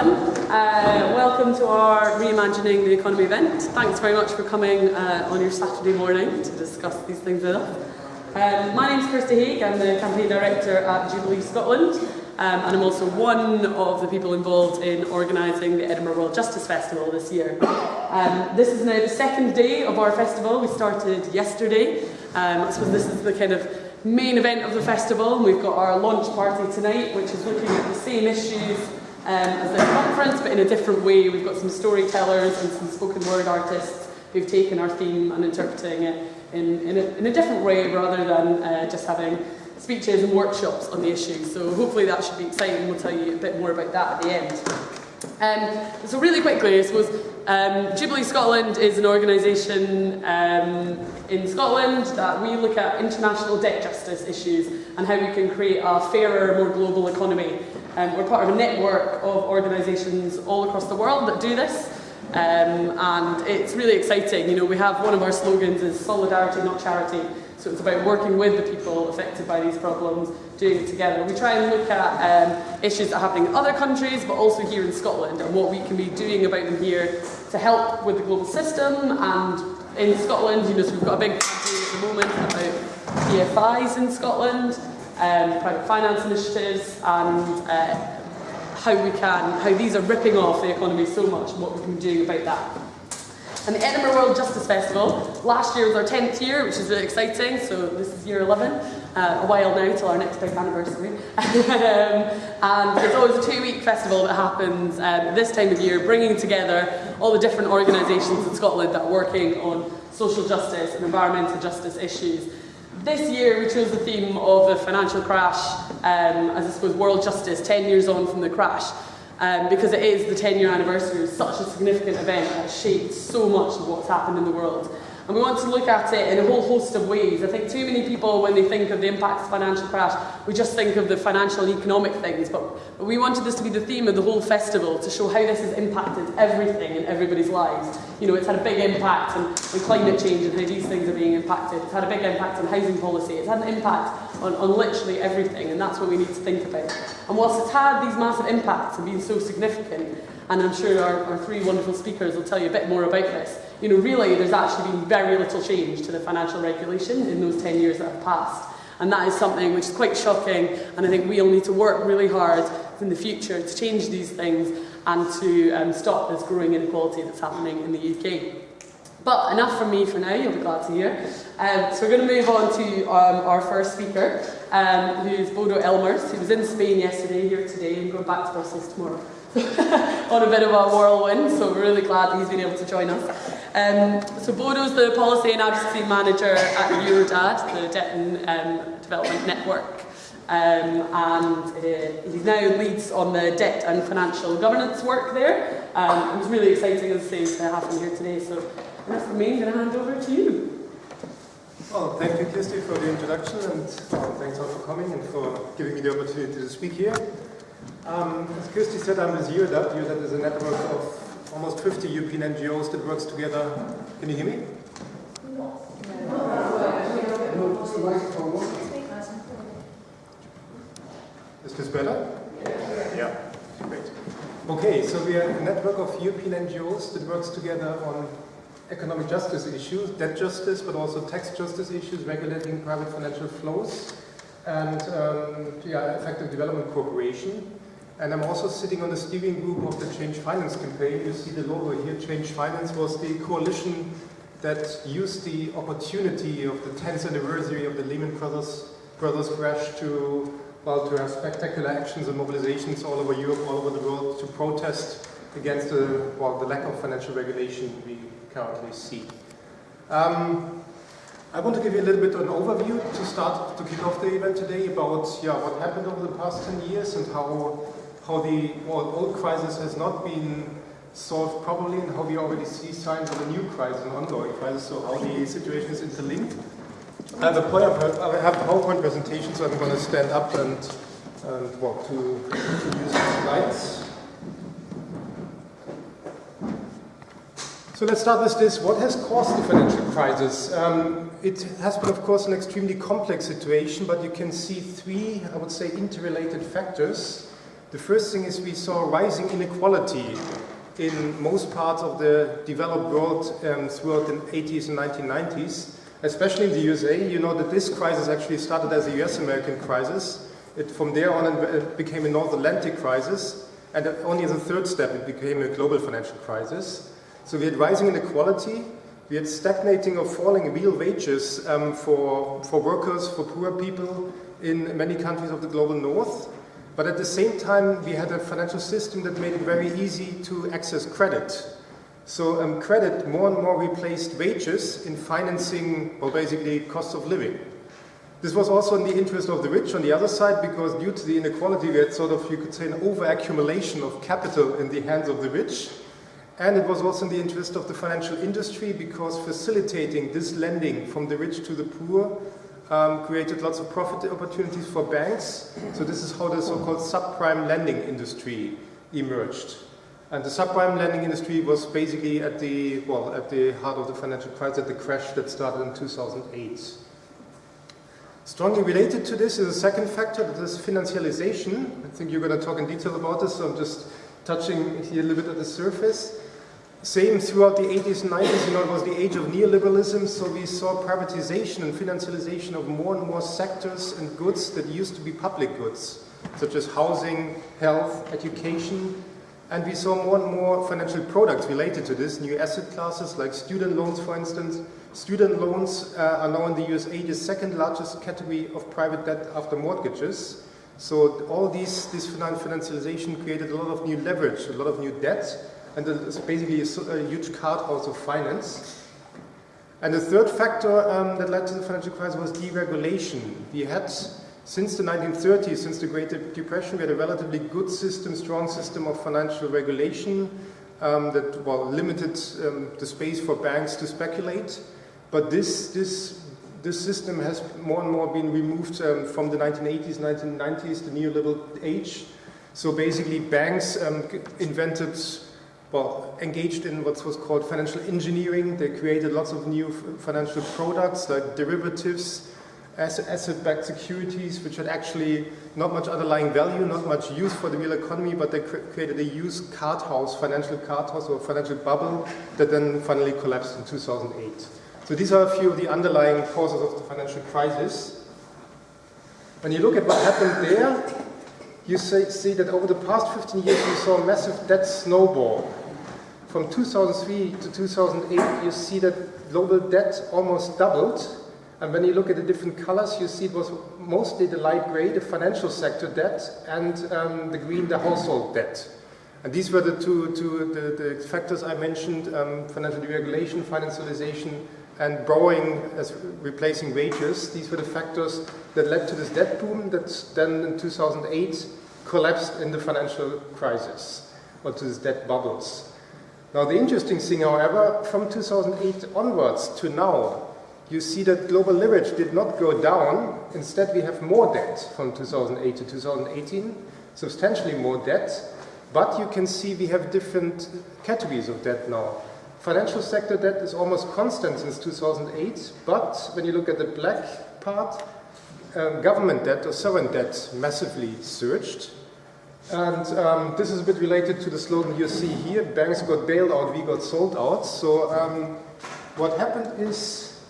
everyone. Uh, welcome to our Reimagining the Economy event. Thanks very much for coming uh, on your Saturday morning to discuss these things with us. Um, my name is Kirsty Haig, I'm the Campaign Director at Jubilee Scotland um, and I'm also one of the people involved in organising the Edinburgh World Justice Festival this year. Um, this is now the second day of our festival. We started yesterday. Um, I suppose this is the kind of main event of the festival we've got our launch party tonight which is looking at the same issues as the conference but in a different way. We've got some storytellers and some spoken word artists who've taken our theme and interpreting it in, in, a, in a different way rather than uh, just having speeches and workshops on the issue. So hopefully that should be exciting. We'll tell you a bit more about that at the end. Um, so really quickly, I suppose, um, Jubilee Scotland is an organisation um, in Scotland that we look at international debt justice issues and how we can create a fairer, more global economy. Um, we're part of a network of organisations all across the world that do this. Um, and it's really exciting. You know, we have one of our slogans is solidarity, not charity. So it's about working with the people affected by these problems, doing it together. We try and look at um, issues that are happening in other countries, but also here in Scotland, and what we can be doing about them here to help with the global system. And in Scotland, you know, so we've got a big campaign at the moment about PFIs in Scotland, um, private finance initiatives, and uh, how we can, how these are ripping off the economy so much, and what we can do about that. And the Edinburgh World Justice Festival, last year was our 10th year, which is really exciting, so this is year 11, uh, a while now till our next big anniversary. um, and it's always a two-week festival that happens um, this time of year, bringing together all the different organisations in Scotland that are working on social justice and environmental justice issues. This year we chose the theme of the financial crash, um, as I suppose world justice, 10 years on from the crash, um, because it is the 10 year anniversary of such a significant event that shaped so much of what's happened in the world. And we want to look at it in a whole host of ways. I think too many people, when they think of the impact of financial crash, we just think of the financial and economic things. But, but we wanted this to be the theme of the whole festival, to show how this has impacted everything in everybody's lives. You know, it's had a big impact on, on climate change and how these things are being impacted. It's had a big impact on housing policy. It's had an impact on, on literally everything, and that's what we need to think about. And whilst it's had these massive impacts and been so significant, and I'm sure our, our three wonderful speakers will tell you a bit more about this. You know, really, there's actually been very little change to the financial regulation in those 10 years that have passed. And that is something which is quite shocking, and I think we all need to work really hard in the future to change these things and to um, stop this growing inequality that's happening in the UK. But enough from me for now, you'll be glad to hear. Um, so we're going to move on to um, our first speaker, um, who is Bodo Ellmers, who was in Spain yesterday, here today, and going back to Brussels tomorrow. on a bit of a whirlwind, so we're really glad that he's been able to join us. Um, so Bodo's the Policy and Advocacy Manager at Eurodad, the Debt and um, Development Network. Um, and uh, he now leads on the debt and financial governance work there. Um, it was really exciting, as I say, to have him here today. So enough from me, I'm going to hand over to you. Well, thank you, Kirsty, for the introduction, and thanks all for coming and for giving me the opportunity to speak here. Um, as Kirsty said, I'm with Eurodad. Eurodad is a network of almost 50 European NGOs that works together. Can you hear me? Is this better? Yeah. Great. Okay, so we are a network of European NGOs that works together on economic justice issues, debt justice, but also tax justice issues, regulating private financial flows, and um, yeah, effective development cooperation. And I'm also sitting on the steering group of the Change Finance campaign. You see the logo here. Change Finance was the coalition that used the opportunity of the 10th anniversary of the Lehman Brothers, Brothers crash to, well, to have spectacular actions and mobilizations all over Europe, all over the world to protest against the, well, the lack of financial regulation we currently see. Um, I want to give you a little bit of an overview to start to kick off the event today about yeah, what happened over the past 10 years and how how the old crisis has not been solved properly and how we already see signs of a new crisis, an ongoing crisis, so how the situation is interlinked. I have a PowerPoint, presentation, so I'm going to stand up and, and walk to, to the slides. So let's start with this. What has caused the financial crisis? Um, it has been, of course, an extremely complex situation, but you can see three, I would say, interrelated factors The first thing is we saw rising inequality in most parts of the developed world um, throughout the 80s and 1990s, especially in the USA. You know that this crisis actually started as a US-American crisis. It, from there on, it became a North Atlantic crisis, and only as a third step, it became a global financial crisis. So we had rising inequality, we had stagnating or falling real wages um, for, for workers, for poor people in many countries of the global north. But at the same time, we had a financial system that made it very easy to access credit. So um, credit more and more replaced wages in financing, or basically cost of living. This was also in the interest of the rich on the other side because due to the inequality we had sort of, you could say, an over-accumulation of capital in the hands of the rich. And it was also in the interest of the financial industry because facilitating this lending from the rich to the poor um, created lots of profit opportunities for banks. So this is how the so-called subprime lending industry emerged. And the subprime lending industry was basically at the, well, at the heart of the financial crisis, at the crash that started in 2008. Strongly related to this is a second factor, that is financialization. I think you're going to talk in detail about this, so I'm just touching here a little bit at the surface. Same throughout the 80s and 90s, you know, it was the age of neoliberalism, so we saw privatization and financialization of more and more sectors and goods that used to be public goods, such as housing, health, education, and we saw more and more financial products related to this, new asset classes like student loans, for instance. Student loans uh, are now in the USA the second largest category of private debt after mortgages. So all these, this financialization created a lot of new leverage, a lot of new debt, and it's basically a, a huge card house of finance. And the third factor um, that led to the financial crisis was deregulation. We had, since the 1930s, since the Great Depression, we had a relatively good system, strong system of financial regulation um, that well, limited um, the space for banks to speculate. But this, this, this system has more and more been removed um, from the 1980s, 1990s, the neoliberal age. So basically banks um, invented well, engaged in what was called financial engineering. They created lots of new financial products like derivatives, asset-backed securities, which had actually not much underlying value, not much use for the real economy, but they cre created a used card house, financial card house or financial bubble that then finally collapsed in 2008. So these are a few of the underlying causes of the financial crisis. When you look at what happened there, you see that over the past 15 years we saw a massive debt snowball from 2003 to 2008, you see that global debt almost doubled. And when you look at the different colors, you see it was mostly the light gray, the financial sector debt, and um, the green, the household debt. And these were the two, two the, the factors I mentioned, um, financial deregulation, financialization, and borrowing as replacing wages. These were the factors that led to this debt boom that then in 2008 collapsed in the financial crisis, or to these debt bubbles. Now the interesting thing, however, from 2008 onwards to now, you see that global leverage did not go down. Instead, we have more debt from 2008 to 2018, substantially more debt. But you can see we have different categories of debt now. Financial sector debt is almost constant since 2008, but when you look at the black part, um, government debt or sovereign debt massively surged. And um, this is a bit related to the slogan you see here, banks got bailed out, we got sold out. So um, what happened is,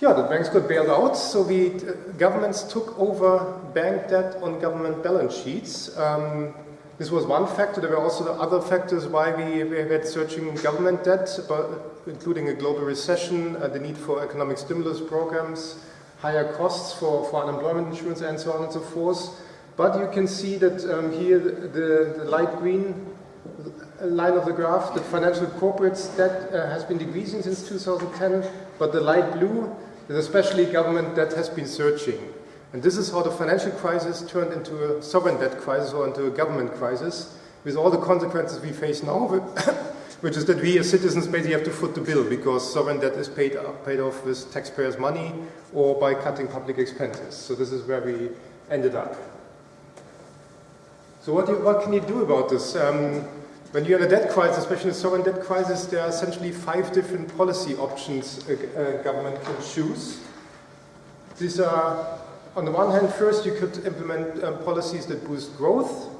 yeah, the banks got bailed out, so we, uh, governments took over bank debt on government balance sheets. Um, this was one factor. There were also other factors why we, we had searching government debt, but including a global recession, uh, the need for economic stimulus programs, higher costs for, for unemployment insurance, and so on and so forth. But you can see that um, here the, the, light green line of the graph, the financial corporates debt uh, has been decreasing since 2010, but the light blue is especially government debt has been surging. And this is how the financial crisis turned into a sovereign debt crisis or into a government crisis, with all the consequences we face now, which is that we as citizens basically have to foot the bill because sovereign debt is paid, paid off with taxpayers' money or by cutting public expenses. So this is where we ended up. So what, you, what can you do about this? Um, when you have a debt crisis, especially a sovereign debt crisis, there are essentially five different policy options a, a government can choose. These are on the one hand, first you could implement um, policies that boost growth,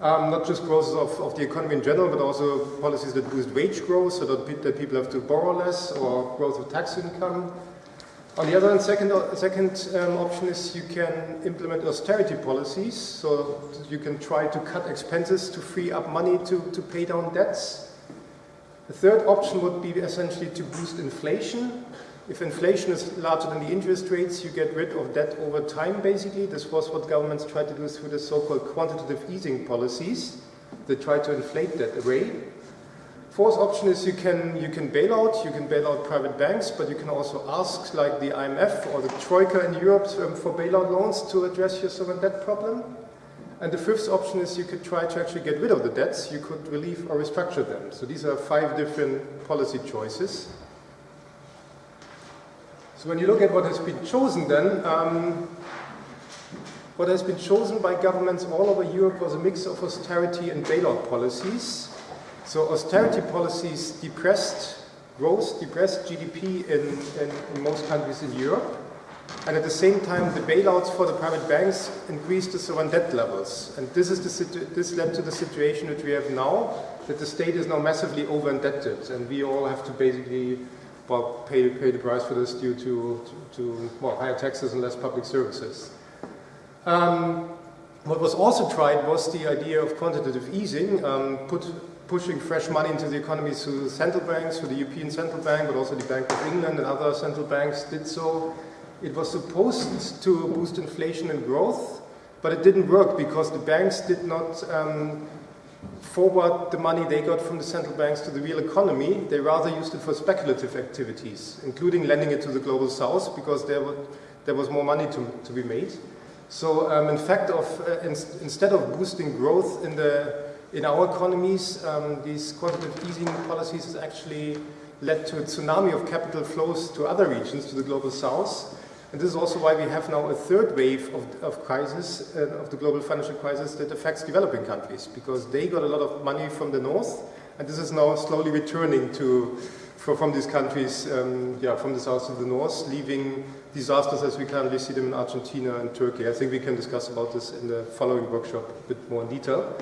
um, not just growth of, of, the economy in general, but also policies that boost wage growth so that, pe that people have to borrow less or growth of tax income. On the other hand, second, second um, option is you can implement austerity policies, so you can try to cut expenses to free up money to, to pay down debts. The third option would be essentially to boost inflation. If inflation is larger than the interest rates, you get rid of debt over time, basically. This was what governments tried to do through the so-called quantitative easing policies. They tried to inflate that away. Fourth option is you can, you can bail out, you can bail out private banks, but you can also ask, like the IMF or the Troika in Europe, um, for bailout loans to address your sovereign debt problem. And the fifth option is you could try to actually get rid of the debts, you could relieve or restructure them. So these are five different policy choices. So when you look at what has been chosen then, um, what has been chosen by governments all over Europe was a mix of austerity and bailout policies. So austerity policies depressed growth, depressed GDP in, in, in most countries in Europe. And at the same time, the bailouts for the private banks increased the sovereign debt levels. And this, is the this led to the situation which we have now, that the state is now massively over-indebted. And we all have to basically well, pay, pay the price for this due to, to, to well, higher taxes and less public services. Um, what was also tried was the idea of quantitative easing, um, put, pushing fresh money into the economy through the central banks, through the European Central Bank, but also the Bank of England and other central banks did so. It was supposed to boost inflation and growth, but it didn't work because the banks did not um, forward the money they got from the central banks to the real economy. They rather used it for speculative activities, including lending it to the global south because there, were, there was more money to, to be made. So um, in fact, of, uh, in, instead of boosting growth in, the, in our economies, um, these quantitative easing policies has actually led to a tsunami of capital flows to other regions, to the global south. And this is also why we have now a third wave of, of crisis, uh, of the global financial crisis that affects developing countries, because they got a lot of money from the north, and this is now slowly returning to, for, from these countries, um, yeah, from the south to the north, leaving disasters as we currently see them in Argentina and Turkey. I think we can discuss about this in the following workshop a bit more in detail.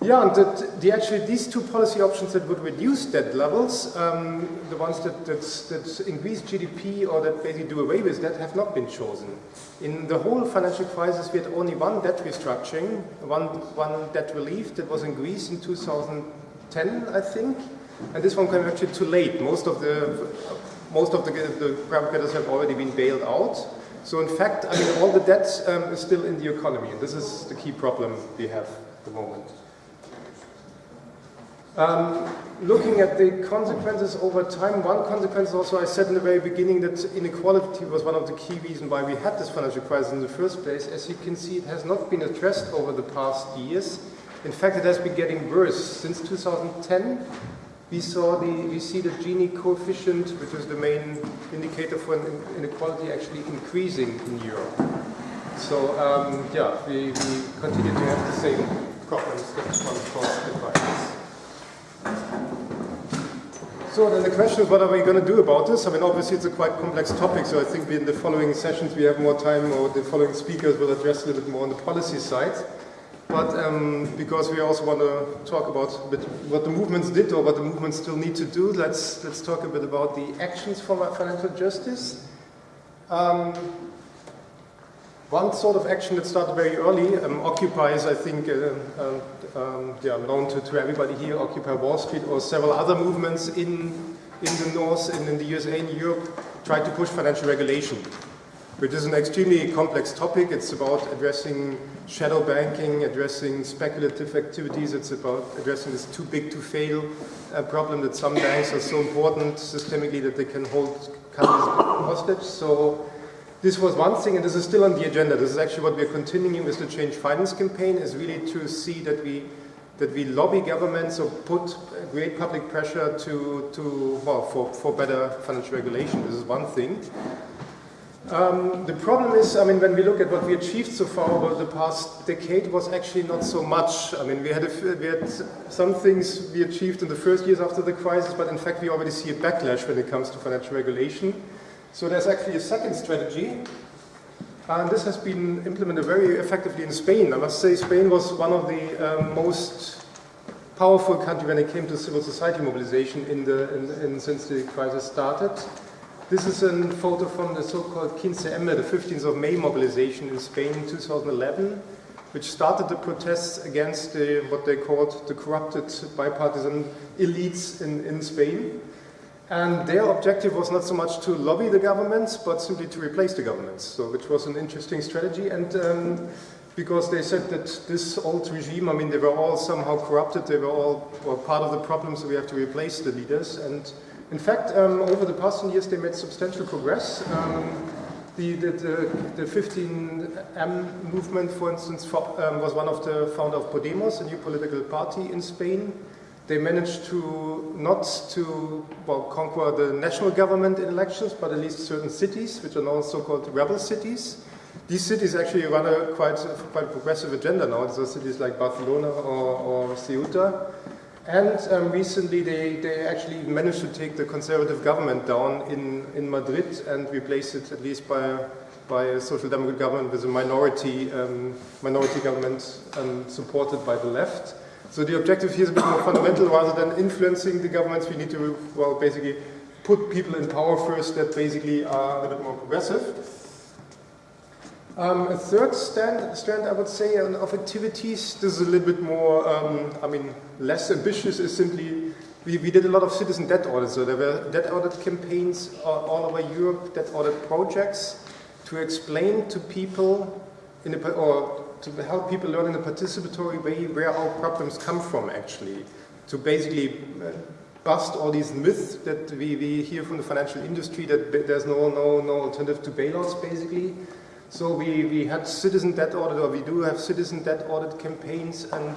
Yeah, and the actually these two policy options that would reduce debt levels, um, the ones that, that, increase GDP or that basically do away with debt have not been chosen. In the whole financial crisis, we had only one debt restructuring, one, one debt relief that was in Greece in 2010, I think. And this one came actually too late. Most of the, most of the, the creditors have already been bailed out. So in fact, I mean, all the debt um, is still in the economy. And this is the key problem we have at the moment. Um, looking at the consequences over time, one consequence also I said in the very beginning that inequality was one of the key reasons why we had this financial crisis in the first place. As you can see, it has not been addressed over the past years. In fact, it has been getting worse. Since 2010, we saw the we see the Gini coefficient, which is the main indicator for inequality, actually increasing in Europe. So um, yeah, we, we continue to have the same problems that one caused the crisis. So then the question is, what are we going to do about this? I mean, obviously it's a quite complex topic, so I think in the following sessions we have more time, or the following speakers will address a little bit more on the policy side. But um, because we also want to talk about what the movements did or what the movements still need to do, let's, let's talk a bit about the actions for financial justice. Um, one sort of action that started very early, um, Occupy is, I think, uh, uh, um, yeah, known to, to everybody here, Occupy Wall Street, or several other movements in, in the North and in the USA and Europe tried to push financial regulation, which is an extremely complex topic. It's about addressing shadow banking, addressing speculative activities. It's about addressing this too big to fail uh, problem that some banks are so important systemically that they can hold countries hostage. So this was one thing, and this is still on the agenda. This is actually what we're continuing with the Change Finance campaign, is really to see that we that we lobby governments or put great public pressure to, to well, for, for better financial regulation. This is one thing. Um, the problem is, I mean, when we look at what we achieved so far over the past decade was actually not so much. I mean, we had, a, we had some things we achieved in the first years after the crisis, but in fact we already see a backlash when it comes to financial regulation. So there's actually a second strategy, And this has been implemented very effectively in Spain. I must say Spain was one of the um, most powerful country when it came to civil society mobilization in the, in, in, since the crisis started. This is a photo from the so-called 15M, the 15th of May mobilization in Spain in 2011, which started the protests against the, what they called the corrupted bipartisan elites in, in Spain. And their objective was not so much to lobby the governments, but simply to replace the governments, so which was an interesting strategy. And um, because they said that this old regime, I mean, they were all somehow corrupted, they were all well, part of the problem, so we have to replace the leaders. And in fact, um, over the past years, they made substantial progress. Um, the, the, the, the, 15M movement, for instance, for, um, was one of the founder of Podemos, a new political party in Spain they managed to not to well, conquer the national government in elections, but at least certain cities, which are now so-called rebel cities. These cities actually run a quite, quite progressive agenda now. These are cities like Barcelona or, or Ceuta. And um, recently they, they actually managed to take the conservative government down in, in Madrid and replace it at least by, by a social democratic government with a minority, um, minority government um, supported by the left. So the objective here is a bit more fundamental rather than influencing the governments. We need to, well, basically put people in power first that basically are a bit more progressive. Um, a third stand, strand, I would say, of activities, this is a little bit more, um, I mean, less ambitious, is simply, we, we, did a lot of citizen debt audits. So there were debt audit campaigns all over Europe, debt audit projects to explain to people in a, or to help people learn in a participatory way where our problems come from actually. To basically uh, bust all these myths that we, we hear from the financial industry that there's no, no, no alternative to bailouts basically. So we, we had citizen debt audit, or we do have citizen debt audit campaigns and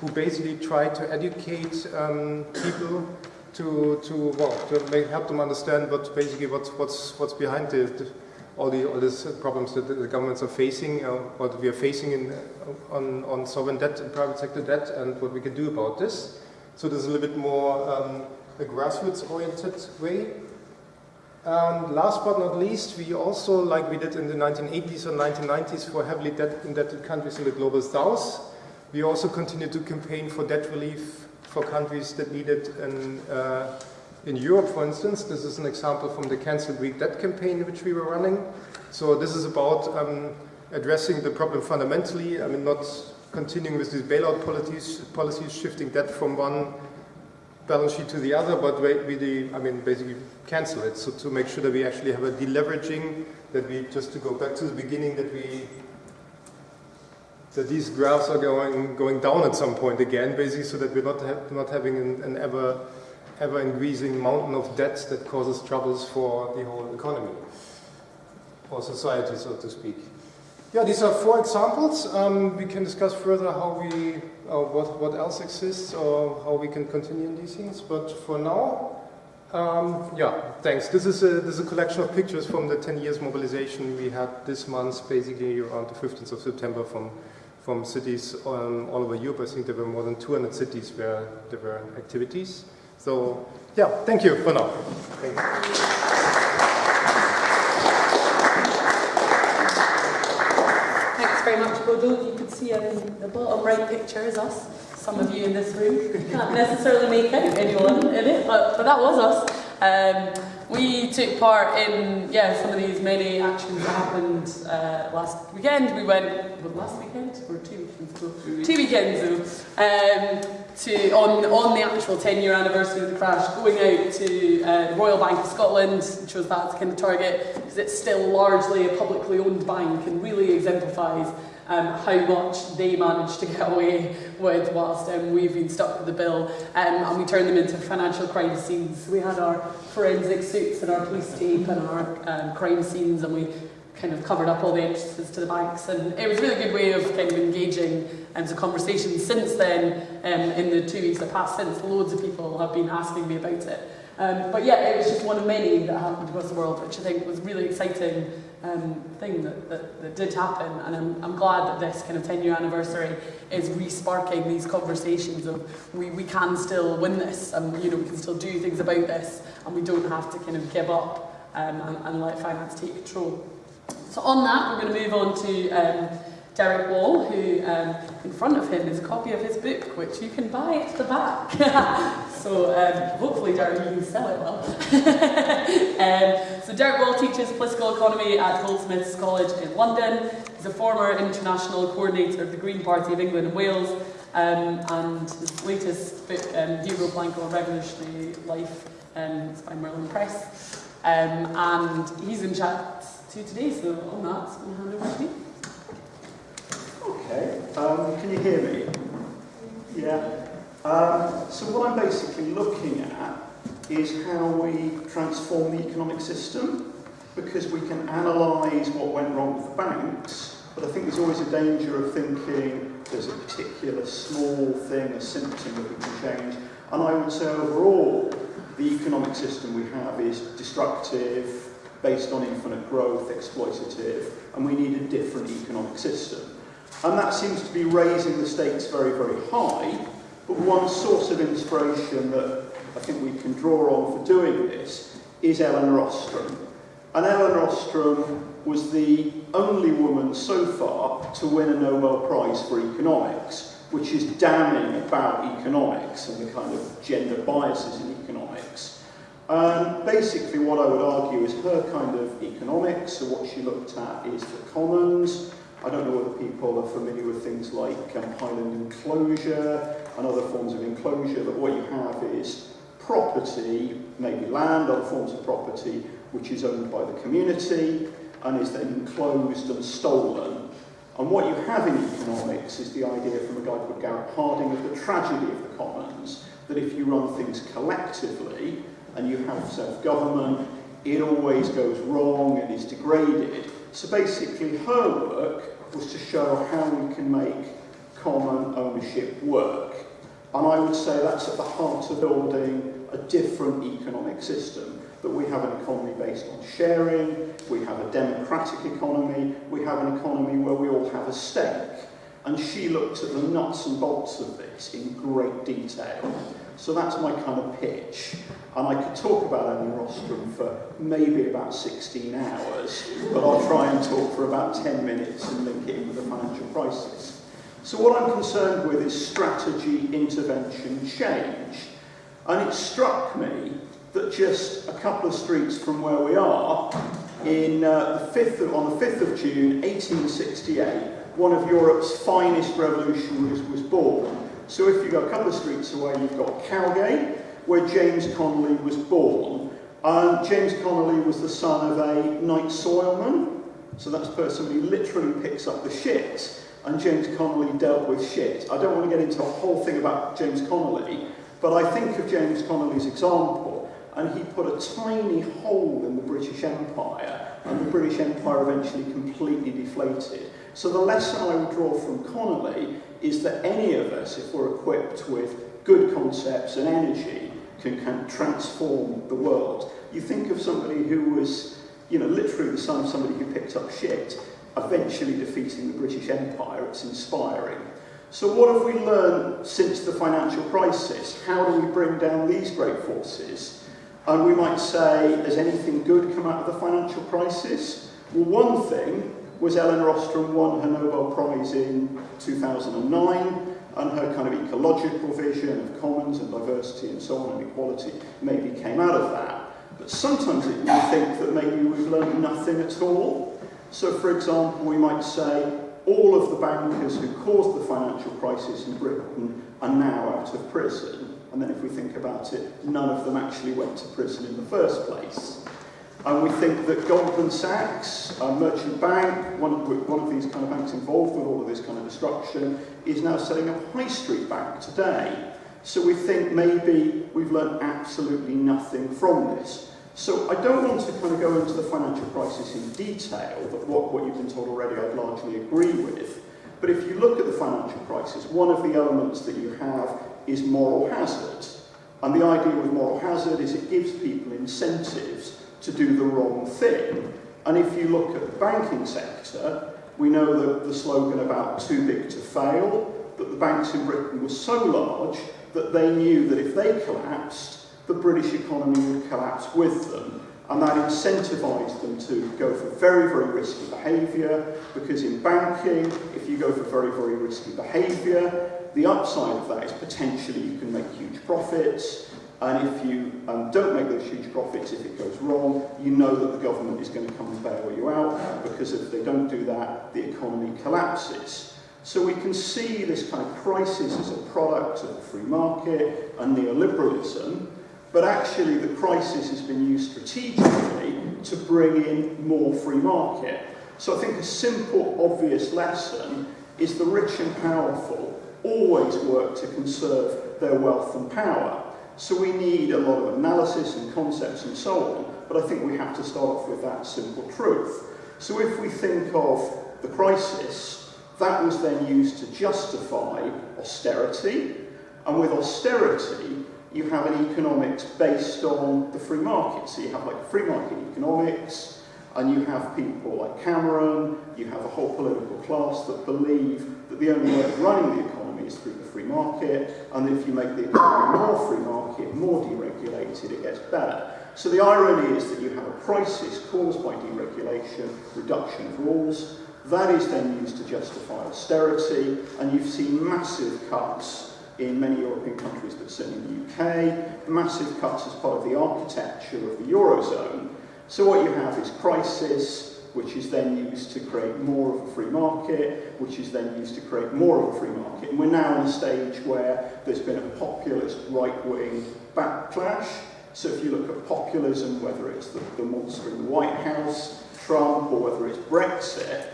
who basically try to educate um, people to, to, well, to make, help them understand what basically what's, what's, what's behind the, the all, the, all these problems that the governments are facing, uh, what we are facing in, uh, on, on sovereign debt and private sector debt, and what we can do about this. So there's a little bit more um, a grassroots-oriented way. And last but not least, we also, like we did in the 1980s and 1990s for heavily debt indebted countries in the global south, we also continue to campaign for debt relief for countries that need it in, uh, in Europe, for instance, this is an example from the Cancel Greek Debt campaign which we were running. So this is about um, addressing the problem fundamentally. I mean, not continuing with these bailout policies, policies shifting debt from one balance sheet to the other, but really, I mean, basically cancel it. So to make sure that we actually have a deleveraging, that we, just to go back to the beginning, that we that these graphs are going going down at some point again, basically, so that we're not ha not having an, an ever ever-increasing mountain of debt that causes troubles for the whole economy, or society, so to speak. Yeah, these are four examples. Um, we can discuss further how we, uh, what, what else exists, or how we can continue in these things. But for now, um, yeah, thanks. This is, a, this is a collection of pictures from the 10 years mobilization we had this month, basically around the 15th of September from, from cities um, all over Europe. I think there were more than 200 cities where there were activities. So, yeah, thank you for now. Thanks very much, Bodo. You can see in the bottom right picture is us. Some of you in this room can't necessarily make out anyone in it, but, but that was us. Um, we took part in yeah some of these many actions that happened uh, last weekend. We went well, last weekend or two weekends ago. Two weekends ago. Um, to on on the actual 10 year anniversary of the crash, going out to uh, the Royal Bank of Scotland, chose that as kind of target because it's still largely a publicly owned bank and really exemplifies um, how much they managed to get away with whilst um, we've been stuck with the bill. Um, and we turned them into financial crime scenes. We had our forensic suits and our police tape and our um, crime scenes and we kind of covered up all the entrances to the banks. And it was a really good way of kind of engaging and um, some conversations since then um, in the two weeks that passed since loads of people have been asking me about it. Um, but yeah it was just one of many that happened across the world which I think was really exciting um, thing that, that, that did happen and I'm, I'm glad that this kind of 10 year anniversary is re-sparking these conversations of we, we can still win this and you know we can still do things about this and we don't have to kind of give up um, and, and let finance take control. So on that we're going to move on to um, Derek Wall, who um, in front of him is a copy of his book, which you can buy at the back. so um, hopefully, Derek, you can sell it well. um, so Derek Wall teaches political economy at Goldsmiths College in London. He's a former international coordinator of the Green Party of England and Wales, um, and his latest book, um, Hugo Blanco, Revolutionary Life, um, is by Merlin Press. And he's in chat to today, so on that, I'm going to hand over to you. Okay, um, can you hear me? Yeah. Um, so what I'm basically looking at is how we transform the economic system because we can analyse what went wrong with the banks, but I think there's always a danger of thinking there's a particular small thing, a symptom that we can change. And I would say overall, the economic system we have is destructive, based on infinite growth, exploitative, and we need a different economic system. And that seems to be raising the stakes very, very high, but one source of inspiration that I think we can draw on for doing this is Elinor Ostrom. And Elinor Ostrom was the only woman so far to win a Nobel Prize for economics, which is damning about economics and the kind of gender biases in economics. Um, basically, what I would argue is her kind of economics, so what she looked at is the commons. I don't know whether people are familiar with things like um, highland enclosure and other forms of enclosure, but what you have is property, maybe land, other forms of property, which is owned by the community and is then enclosed and stolen. And what you have in economics is the idea from a guy called Garrett Harding of the tragedy of the commons, that if you run things collectively and you have self-government, it always goes wrong and is degraded. So basically her work was to show how we can make common ownership work. And I would say that's at the heart of building a different economic system, that we have an economy based on sharing, we have a democratic economy, we have an economy where we all have a stake. And she looked at the nuts and bolts of this in great detail. So that's my kind of pitch. And I could talk about Elinor Ostrom for maybe about 16 hours, but I'll try and talk for about 10 minutes and link it in with the financial crisis. So what I'm concerned with is strategy, intervention, change. And it struck me that just a couple of streets from where we are, in, uh, the 5th of, on the 5th of June 1868, one of Europe's finest revolutionaries was born. So if you go a couple of streets away, you've got Cowgate, where James Connolly was born. Um, James Connolly was the son of a night soilman, so that's a person who literally picks up the shit, and James Connolly dealt with shit. I don't want to get into a whole thing about James Connolly, but I think of James Connolly's example, and he put a tiny hole in the British Empire, and the British Empire eventually completely deflated. So the lesson I would draw from Connolly is that any of us, if we're equipped with good concepts and energy, can, can transform the world. You think of somebody who was, you know, literally the son of somebody who picked up shit, eventually defeating the British Empire. It's inspiring. So what have we learned since the financial crisis? How do we bring down these great forces? And we might say, has anything good come out of the financial crisis? Well, one thing was Ellen Rostrom won her Nobel Prize in 2009 and her kind of ecological vision of commons and diversity and so on and equality maybe came out of that. But sometimes it, we think that maybe we've learned nothing at all. So for example, we might say all of the bankers who caused the financial crisis in Britain are now out of prison. And then if we think about it, none of them actually went to prison in the first place. And we think that Goldman Sachs, a merchant bank, one of, one of these kind of banks involved with all of this kind of destruction, is now setting up a high street bank today. So we think maybe we've learned absolutely nothing from this. So I don't want to kind of go into the financial crisis in detail, but what, what you've been told already I'd largely agree with. But if you look at the financial crisis, one of the elements that you have is moral hazard. And the idea with moral hazard is it gives people incentives to do the wrong thing. And if you look at the banking sector, we know that the slogan about too big to fail, that the banks in Britain were so large that they knew that if they collapsed, the British economy would collapse with them. And that incentivized them to go for very, very risky behavior, because in banking, if you go for very, very risky behavior, the upside of that is potentially you can make huge profits, and if you um, don't make those huge profits, if it goes wrong, you know that the government is going to come and bail you out because if they don't do that, the economy collapses. So we can see this kind of crisis as a product of the free market and neoliberalism, but actually the crisis has been used strategically to bring in more free market. So I think a simple, obvious lesson is the rich and powerful always work to conserve their wealth and power. So we need a lot of analysis and concepts and so on, but I think we have to start off with that simple truth. So if we think of the crisis, that was then used to justify austerity, and with austerity, you have an economics based on the free market. So you have like free market economics, and you have people like Cameron, you have a whole political class that believe that the only way of running the economy economy is through the free market, and if you make the economy more free market, more deregulated, it gets better. So the irony is that you have a crisis caused by deregulation, reduction of rules, that is then used to justify austerity, and you've seen massive cuts in many European countries, but certainly in the UK, massive cuts as part of the architecture of the Eurozone. So what you have is crisis, which is then used to create more of a free market, which is then used to create more of a free market. And we're now in a stage where there's been a populist right-wing backlash. So if you look at populism, whether it's the, the monster in the White House, Trump, or whether it's Brexit,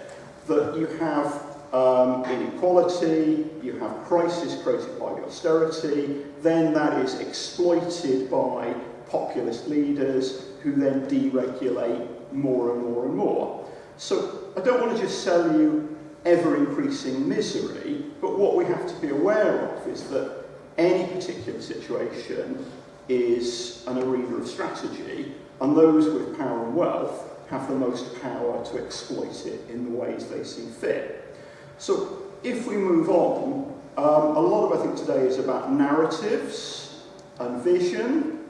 that you have um, inequality, you have crisis created by austerity, then that is exploited by populist leaders who then deregulate more and more and more. So I don't want to just sell you ever increasing misery, but what we have to be aware of is that any particular situation is an arena of strategy, and those with power and wealth have the most power to exploit it in the ways they see fit. So if we move on, um, a lot of I think today is about narratives and vision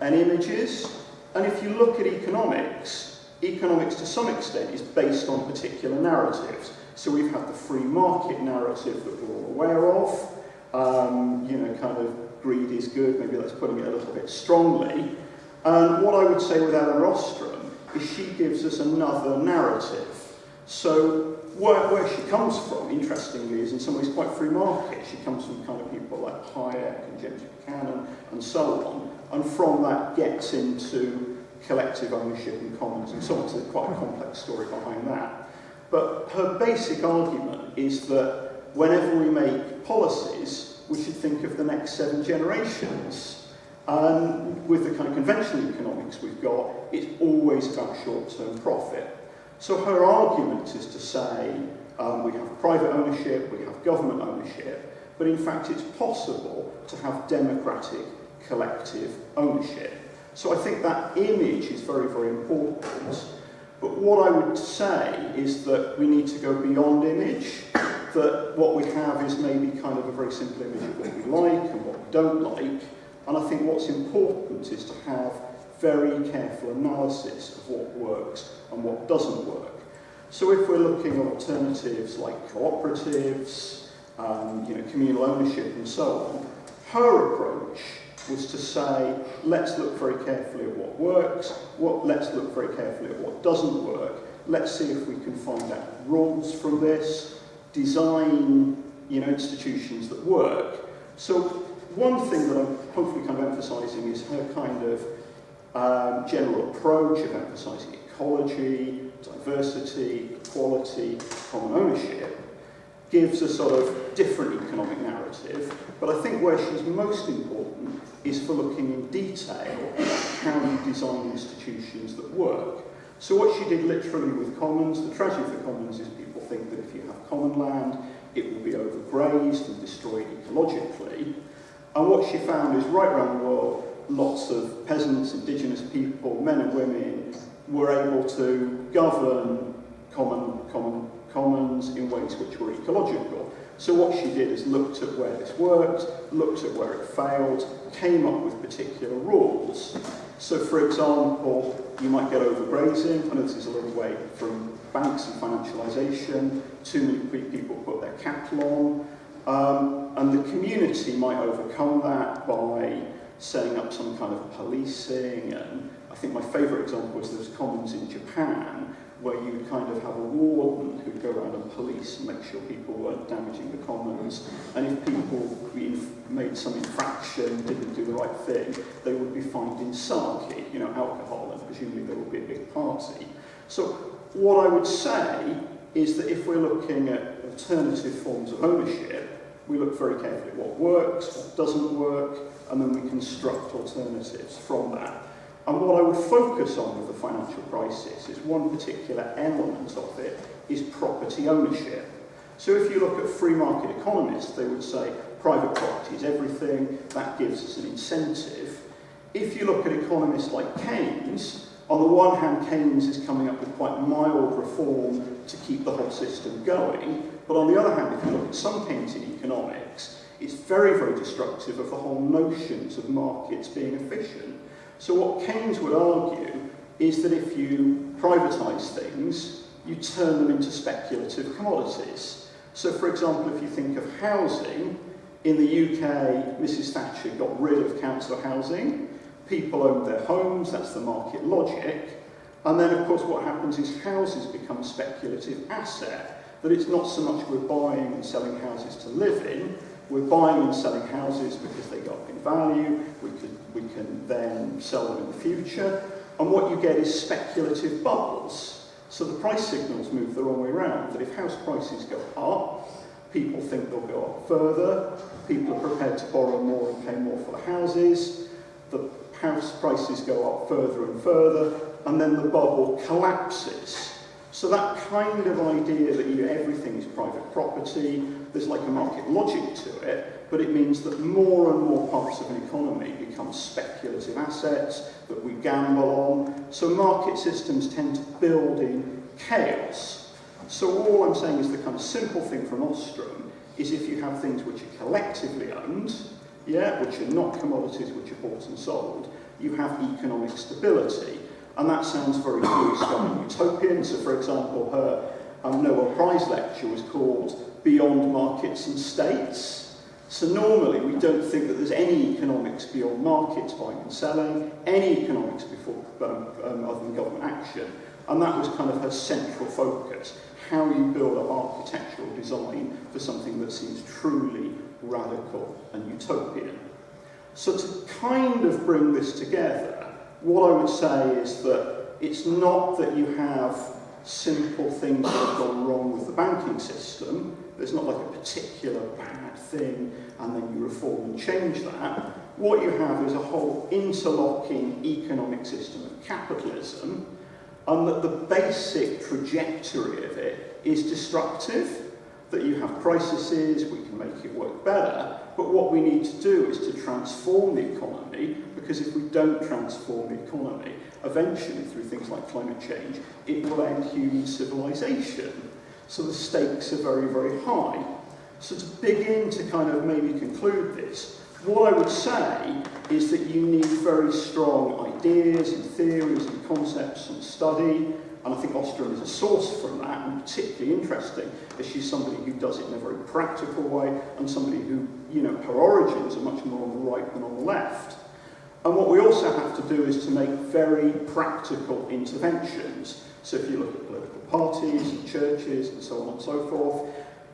and images. And if you look at economics, economics to some extent is based on particular narratives. So we've had the free market narrative that we're all aware of. Um, you know, kind of greed is good, maybe that's putting it a little bit strongly. And what I would say with Elinor Ostrom is she gives us another narrative. So where, where she comes from, interestingly, is in some ways quite free market. She comes from kind of people like Hayek and James Buchanan and so on, and from that gets into collective ownership and commons and so on. So there's quite a complex story behind that. But her basic argument is that whenever we make policies, we should think of the next seven generations. And with the kind of conventional economics we've got, it's always about short-term profit. So her argument is to say um, we have private ownership, we have government ownership, but in fact it's possible to have democratic collective ownership. So I think that image is very, very important. But what I would say is that we need to go beyond image, that what we have is maybe kind of a very simple image of what we like and what we don't like. And I think what's important is to have very careful analysis of what works and what doesn't work. So if we're looking at alternatives like cooperatives, um, you know, communal ownership and so on, her approach was to say, let's look very carefully at what works, what, let's look very carefully at what doesn't work, let's see if we can find out rules from this, design you know, institutions that work. So one thing that I'm hopefully kind of emphasising is her kind of um, general approach of emphasising ecology, diversity, equality, common ownership, gives a sort of different economic narrative, but I think where she's most important is for looking in detail how you design institutions that work. So what she did literally with commons, the tragedy for commons is people think that if you have common land, it will be overgrazed and destroyed ecologically. And what she found is right around the world, lots of peasants, indigenous people, men and women were able to govern common, common commons in ways which were ecological. So what she did is looked at where this worked, looked at where it failed, came up with particular rules. So for example, you might get overgrazing. I know this is a little way from banks and financialisation. Too many people put their cattle on. Um, and the community might overcome that by setting up some kind of policing. And I think my favourite example was those commons in Japan, where you would kind of have a warden who'd go around and police and make sure people weren't damaging the commons. And if people made some infraction, didn't do the right thing, they would be fined in sake, you know, alcohol, and presumably there would be a big party. So what I would say is that if we're looking at alternative forms of ownership, we look very carefully at what works, what doesn't work, and then we construct alternatives from that. And what I would focus on with the financial crisis is one particular element of it is property ownership. So if you look at free market economists, they would say private property is everything, that gives us an incentive. If you look at economists like Keynes, on the one hand, Keynes is coming up with quite mild reform to keep the whole system going, but on the other hand, if you look at some Keynesian economics, it's very, very destructive of the whole notions of markets being efficient. So what Keynes would argue is that if you privatise things, you turn them into speculative commodities. So for example, if you think of housing, in the UK, Mrs Thatcher got rid of council housing, people owned their homes, that's the market logic, and then of course what happens is houses become speculative asset, that it's not so much we're buying and selling houses to live in, we're buying and selling houses because they go up in value, we can, we can then sell them in the future. And what you get is speculative bubbles. So the price signals move the wrong way around, that if house prices go up, people think they'll go up further, people are prepared to borrow more and pay more for the houses, the house prices go up further and further, and then the bubble collapses. So that kind of idea that you, everything is private property, there's like a market logic to it, but it means that more and more parts of an economy become speculative assets that we gamble on. So market systems tend to build in chaos. So all I'm saying is the kind of simple thing from Ostrom is if you have things which are collectively owned, yeah, which are not commodities which are bought and sold, you have economic stability. And that sounds very blue-sky utopian. So, for example, her um, Nobel Prize lecture was called Beyond Markets and States, So normally we don't think that there's any economics beyond markets buying and selling, any economics before um, um, other than government action, and that was kind of her central focus, how you build up architectural design for something that seems truly radical and utopian. So to kind of bring this together, what I would say is that it's not that you have simple things that have gone wrong with the banking system, there's not like a particular bank thing and then you reform and change that, what you have is a whole interlocking economic system of capitalism and that the basic trajectory of it is destructive, that you have processes, we can make it work better, but what we need to do is to transform the economy because if we don't transform the economy, eventually through things like climate change, it will end human civilization. So the stakes are very, very high. So to begin to kind of maybe conclude this, what I would say is that you need very strong ideas and theories and concepts and study, and I think Ostrom is a source from that, and particularly interesting, as she's somebody who does it in a very practical way, and somebody who, you know, her origins are much more on the right than on the left. And what we also have to do is to make very practical interventions. So if you look at political parties and churches and so on and so forth,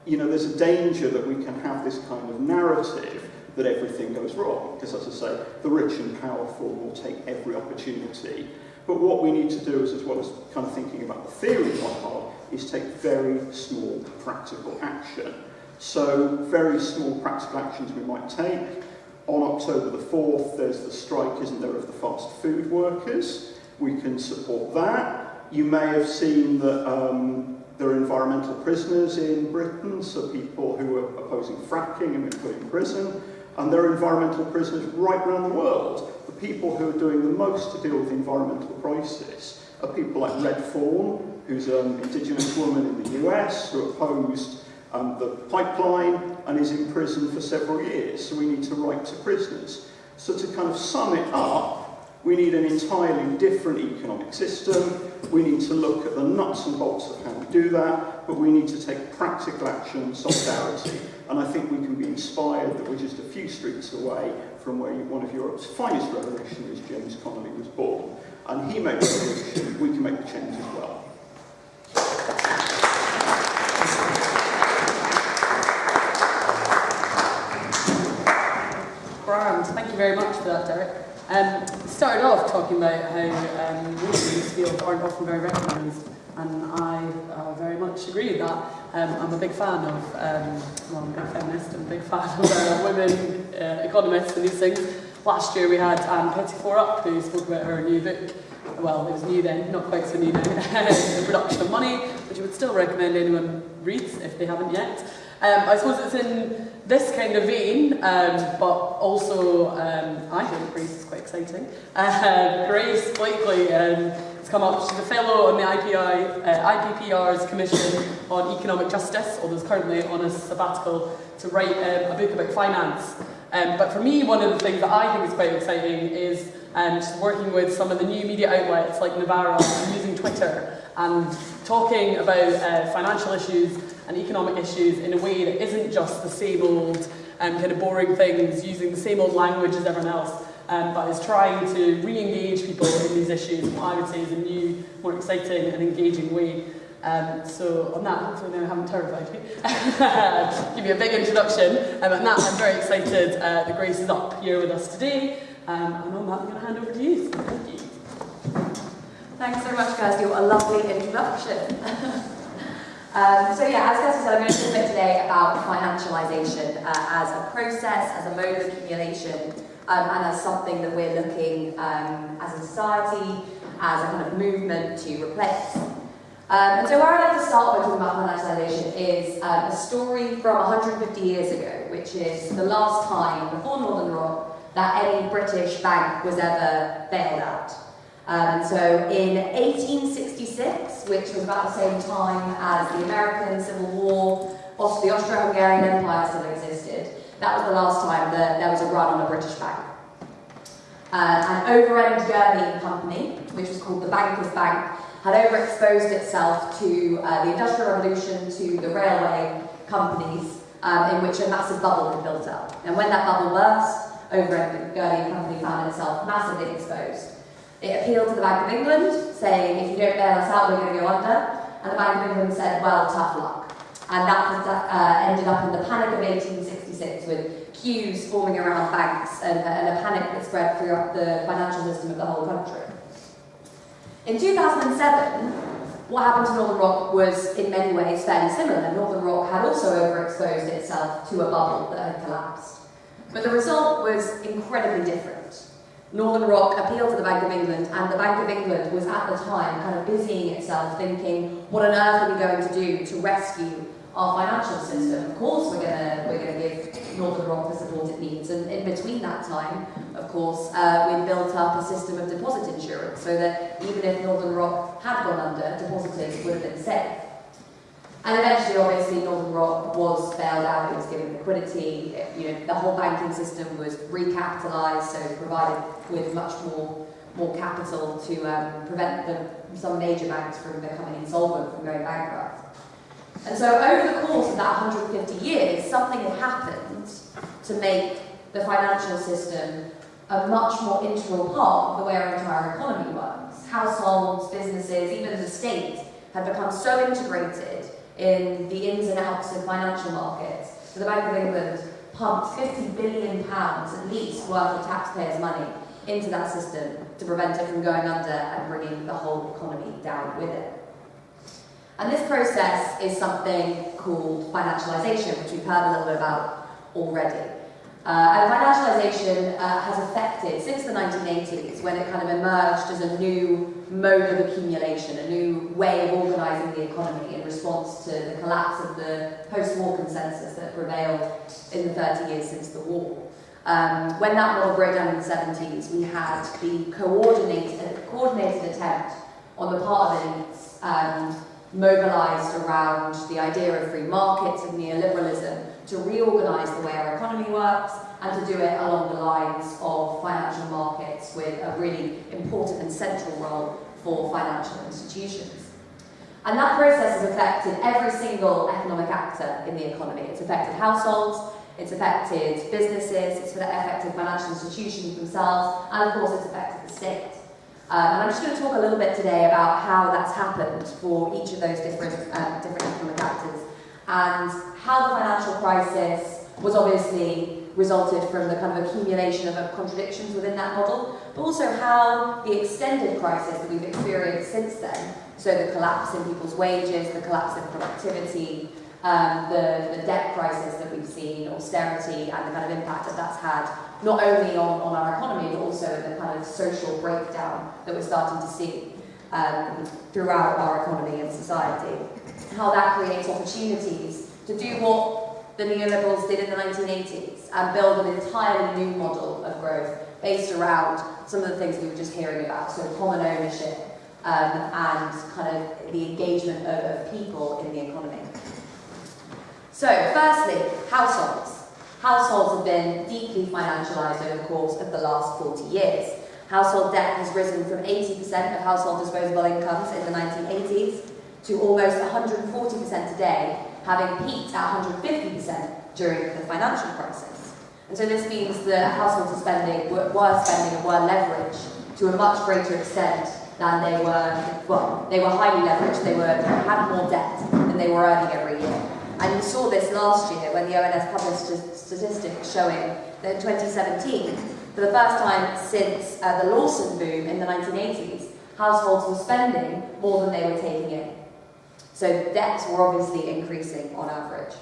you know, there's a danger that we can have this kind of narrative that everything goes wrong. Because as I say, the rich and powerful will take every opportunity but what we need to do is, as well as kind of thinking about the theory hard, is take very small practical action. So very small practical actions we might take. On October the 4th, there's the strike, isn't there, of the fast food workers. We can support that. You may have seen that um, there are environmental prisoners in Britain, so people who are opposing fracking have been put in prison. And there are environmental prisoners right around the world The people who are doing the most to deal with the environmental crisis are people like Red Fawn, who's an indigenous woman in the US who opposed um, the pipeline and is in prison for several years. So we need to write to prisoners. So to kind of sum it up, we need an entirely different economic system. We need to look at the nuts and bolts of how do that, but we need to take practical action, solidarity. And I think we can be inspired that we're just a few streets away from where one of Europe's finest revolutionaries, James Connolly, was born. And he made the revolution, we can make the change as well. Grand. Thank you very much for that, Derek. Um, started off talking about how um, women in this field aren't often very recognised, and I uh, very much agree that. Um, I'm a big fan of, um, well, I'm a big feminist, I'm a big fan of uh, women uh, economists and these things. Last year we had Ann Pettifor up, who spoke about her new book. Well, it was new then, not quite so new now. the Production of Money, which I would still recommend anyone reads if they haven't yet. Um, I suppose it's in this kind of vein, um, but also um, I think Grace is quite exciting. Uh, Grace Blakeley um, has come up. She's a fellow on the IPI, uh, IPPR's Commission on Economic Justice, although is currently on a sabbatical to write um, a book about finance. Um, but for me, one of the things that I think is quite exciting is um, just working with some of the new media outlets like Novara and using Twitter and talking about uh, financial issues and economic issues in a way that isn't just the same old um, kind of boring things, using the same old language as everyone else, um, but is trying to re-engage people in these issues what I would say is a new, more exciting and engaging way. Um, so on that, hopefully I haven't terrified you. Give you a big introduction. Um, and that, I'm very excited uh, that Grace is up here with us today. Um, and on that, I'm going to hand over to you. Thank you. Thanks so much, Kirsty. What a lovely introduction. um, so yeah, as Kirsty said, I'm going to talk today about financialisation uh, as a process, as a mode of accumulation, um, and as something that we're looking um, as a society, as a kind of movement to replace. Um, and so where I'd like to start by talking about financialisation is um, a story from 150 years ago, which is the last time before Northern Rock that any British bank was ever bailed out. Um, so in 1866, which was about the same time as the American Civil War, the Austro-Hungarian Empire still existed, that was the last time that there was a run on a British bank. Uh, an Overend Gurney company, which was called the Bankers Bank, had overexposed itself to uh, the Industrial Revolution, to the railway companies, um, in which a massive bubble had built up. And when that bubble burst, Overend Gurney company found itself massively exposed. It appealed to the Bank of England, saying, if you don't bail us out, we're going to go under. And the Bank of England said, well, tough luck. And that uh, ended up in the panic of 1866 with queues forming around banks and, uh, and a panic that spread throughout the financial system of the whole country. In 2007, what happened to Northern Rock was in many ways fairly similar. Northern Rock had also overexposed itself to a bubble that had collapsed. But the result was incredibly different. Northern Rock appealed to the Bank of England, and the Bank of England was at the time kind of busying itself thinking, what on earth are we going to do to rescue our financial system? Of course we're going we're gonna give Northern Rock the support it needs, and in between that time, of course, uh, we built up a system of deposit insurance so that even if Northern Rock had gone under, depositors would have been safe. And eventually, obviously, Northern Rock was bailed out, it was given liquidity, it, you know, the whole banking system was recapitalised, so provided with much more, more capital to um, prevent the, some major banks from becoming insolvent, from going bankrupt. And so over the course of that 150 years, something had happened to make the financial system a much more integral part of the way our entire economy works. Households, businesses, even the state had become so integrated in the ins and outs of financial markets. So the Bank of England pumped 50 billion pounds at least worth of taxpayers' money into that system to prevent it from going under and bringing the whole economy down with it. And this process is something called financialisation, which we've heard a little bit about already. Uh, and financialisation uh, has affected, since the 1980s, when it kind of emerged as a new mode of accumulation, a new way of organising the economy in response to the collapse of the post-war consensus that prevailed in the 30 years since the war. Um, when that model broke down in the 70s, we had the coordinated, coordinated attempt on the part of elites um, mobilised around the idea of free markets and neoliberalism to reorganise the way our economy works and to do it along the lines of financial markets with a really important and central role for financial institutions. And that process has affected every single economic actor in the economy. It's affected households, it's affected businesses, it's affected financial institutions themselves, and of course it's affected the state. Um, and I'm just going to talk a little bit today about how that's happened for each of those different, um, different economic actors and how the financial crisis was obviously resulted from the kind of accumulation of contradictions within that model, but also how the extended crisis that we've experienced since then, so the collapse in people's wages, the collapse in productivity, um, the, the debt crisis that we've seen, austerity, and the kind of impact that that's had not only on, on our economy, but also the kind of social breakdown that we're starting to see um, throughout our economy and society. How that creates opportunities to do what the neoliberals did in the 1980s and build an entirely new model of growth based around some of the things we were just hearing about, so common ownership um, and kind of the engagement of, of people in the economy. So, firstly, households. Households have been deeply financialised over the course of the last 40 years. Household debt has risen from 80% of household disposable incomes in the 1980s to almost 140% today, having peaked at 150% during the financial crisis. And so this means that households are spending, were, spending and were leveraged to a much greater extent than they were, well, they were highly leveraged, they were, had more debt than they were earning every year. And you saw this last year when the ONS published statistics showing that in 2017, for the first time since uh, the Lawson boom in the 1980s, households were spending more than they were taking in. So debts were obviously increasing on average.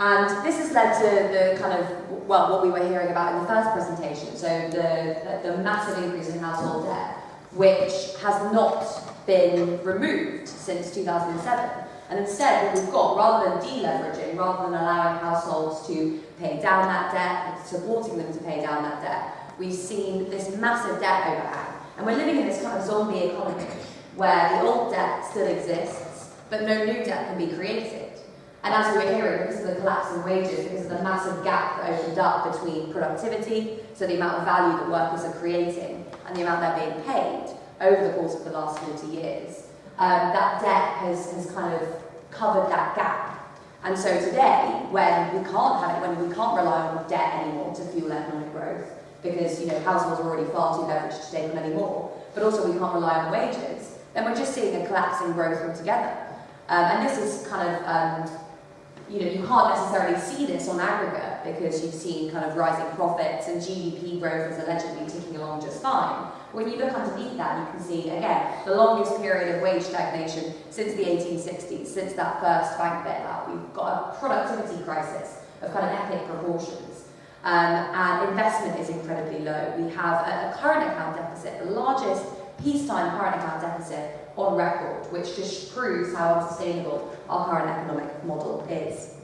And this has led to the kind of, well, what we were hearing about in the first presentation, so the, the, the massive increase in household debt, which has not been removed since 2007. And instead, what we've got, rather than deleveraging, rather than allowing households to pay down that debt supporting them to pay down that debt, we've seen this massive debt overhang. And we're living in this kind of zombie economy where the old debt still exists, but no new debt can be created. And as we were hearing, because of the collapse in wages, because of the massive gap that opened up between productivity, so the amount of value that workers are creating, and the amount they're being paid over the course of the last 40 years, um, that debt has, has kind of covered that gap. And so today, when we can't have it, when we can't rely on debt anymore to fuel economic growth, because you know households are already far too leveraged to take on any more, but also we can't rely on wages, then we're just seeing a collapse in growth altogether. Um, and this is kind of um, you know, you can't necessarily see this on aggregate because you've seen kind of rising profits and GDP growth is allegedly ticking along just fine. When you look underneath that, you can see, again, the longest period of wage stagnation since the 1860s, since that first bank bailout. We've got a productivity crisis of kind of epic proportions. Um, and investment is incredibly low. We have a, a current account deficit, the largest peacetime current account deficit on record, which just proves how unsustainable our current economic model is.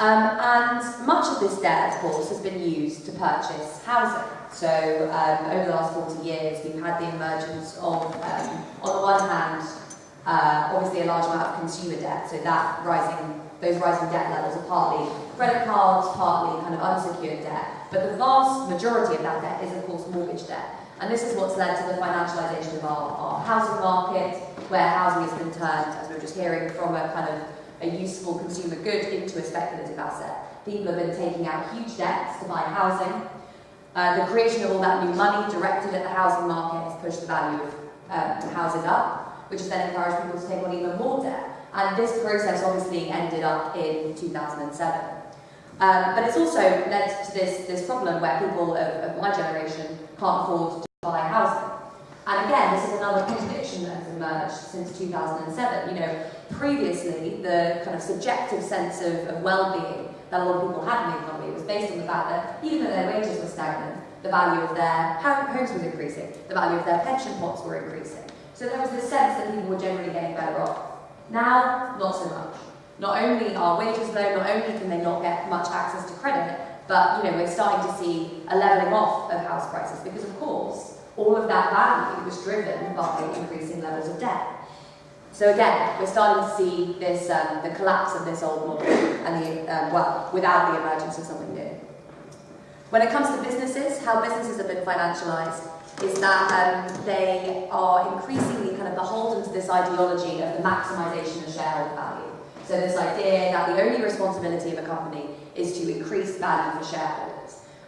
Um, and much of this debt, of course, has been used to purchase housing. So um, over the last 40 years, we've had the emergence of, um, on the one hand, uh, obviously a large amount of consumer debt, so that rising, those rising debt levels are partly credit cards, partly kind of unsecured debt, but the vast majority of that debt is, of course, mortgage debt. And this is what's led to the financialisation of our, our housing market, where housing has been turned, as we were just hearing, from a kind of a useful consumer good into a speculative asset. People have been taking out huge debts to buy housing. Uh, the creation of all that new money directed at the housing market has pushed the value of um, housing up, which has then encouraged people to take on even more debt. And this process obviously ended up in 2007. Um, but it's also led to this, this problem where people of, of my generation can't afford buy housing. And again, this is another contradiction that has emerged since 2007. You know, previously, the kind of subjective sense of, of well-being that a lot of people had in the economy was based on the fact that even though their wages were stagnant, the value of their homes was increasing, the value of their pension pots were increasing. So there was this sense that people were generally getting better off. Now, not so much. Not only are wages low, not only can they not get much access to credit, but you know we're starting to see a levelling off of house prices because, of course, all of that value was driven by increasing levels of debt. So again, we're starting to see this, um, the collapse of this old model, and the, um, well, without the emergence of something new. When it comes to businesses, how businesses have been financialised is that um, they are increasingly kind of beholden to this ideology of the maximisation of shareholder value. So this idea that the only responsibility of a company is to increase value for shareholders.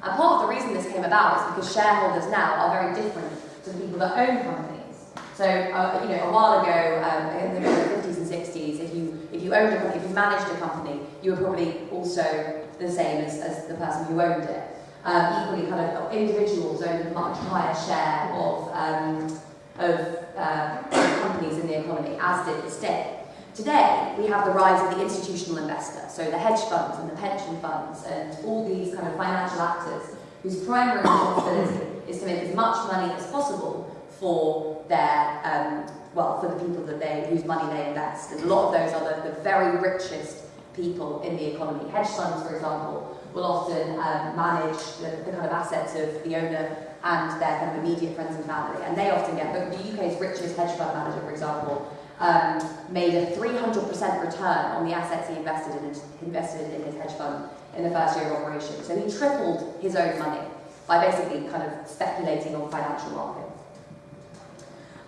And part of the reason this came about is because shareholders now are very different to the people that own companies. So, uh, you know, a while ago, um, in the 50s and 60s, if you if you owned a company, if you managed a company, you were probably also the same as, as the person who owned it. Um, equally, kind of individuals owned a much higher share of um, of uh, companies in the economy, as did the state. Today, we have the rise of the institutional investor, so the hedge funds and the pension funds and all these kind of financial actors whose primary responsibility is to make as much money as possible for their, um, well, for the people that they, whose money they invest. And a lot of those are the, the very richest people in the economy. Hedge funds, for example, will often um, manage the, the kind of assets of the owner and their kind of immediate friends and family. And they often get, the UK's richest hedge fund manager, for example, um, made a 300% return on the assets he invested in, invested in his hedge fund in the first year of operation. So he tripled his own money by basically kind of speculating on financial markets.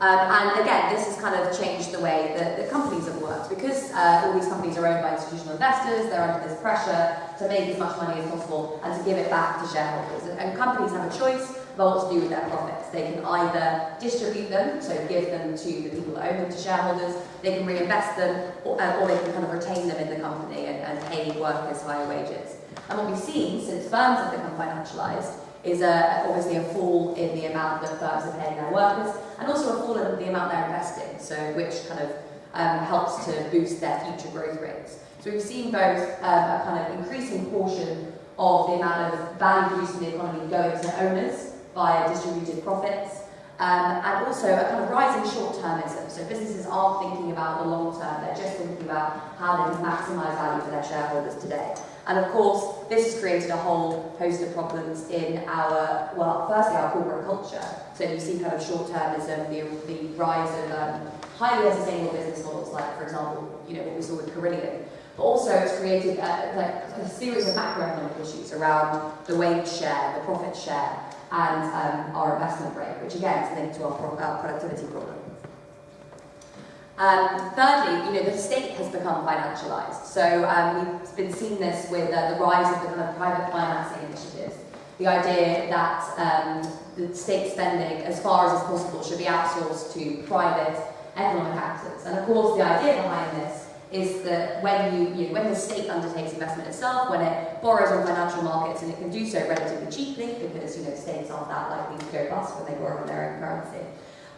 Um, and again, this has kind of changed the way that the companies have worked because uh, all these companies are owned by institutional investors, they're under this pressure to make as much money as possible and to give it back to shareholders. And companies have a choice to do with their profits. They can either distribute them, so give them to the people that own them, to shareholders, they can reinvest them, or, uh, or they can kind of retain them in the company and, and pay workers higher wages. And what we've seen since firms have become financialised is a, obviously a fall in the amount that firms are paying their workers and also a fall in the amount they're investing, so which kind of um, helps to boost their future growth rates. So we've seen both um, a kind of increasing portion of the amount of value produced in the economy going to owners via distributed profits, um, and also a kind of rising short-termism. So businesses aren't thinking about the long term, they're just thinking about how they can maximise value for their shareholders today. And of course, this has created a whole host of problems in our, well, firstly, our corporate culture. So you see kind of short-termism, the, the rise of um, highly unsustainable business models, like, for example, you know, what we saw with Carillion. But also it's created a, like, a series of macroeconomic issues around the wage share, the profit share, and um, our investment rate, which again is linked to our, pro our productivity problem. Um, thirdly, you know, the state has become financialised. So um, we've been seeing this with uh, the rise of the kind of private financing initiatives. The idea that um, the state spending, as far as is possible, should be outsourced to private economic actors. And of course, the idea behind this is that when you, you know, when the state undertakes investment itself, when it borrows on financial markets, and it can do so relatively cheaply because you know states aren't that likely to go bust when they borrow in their own currency.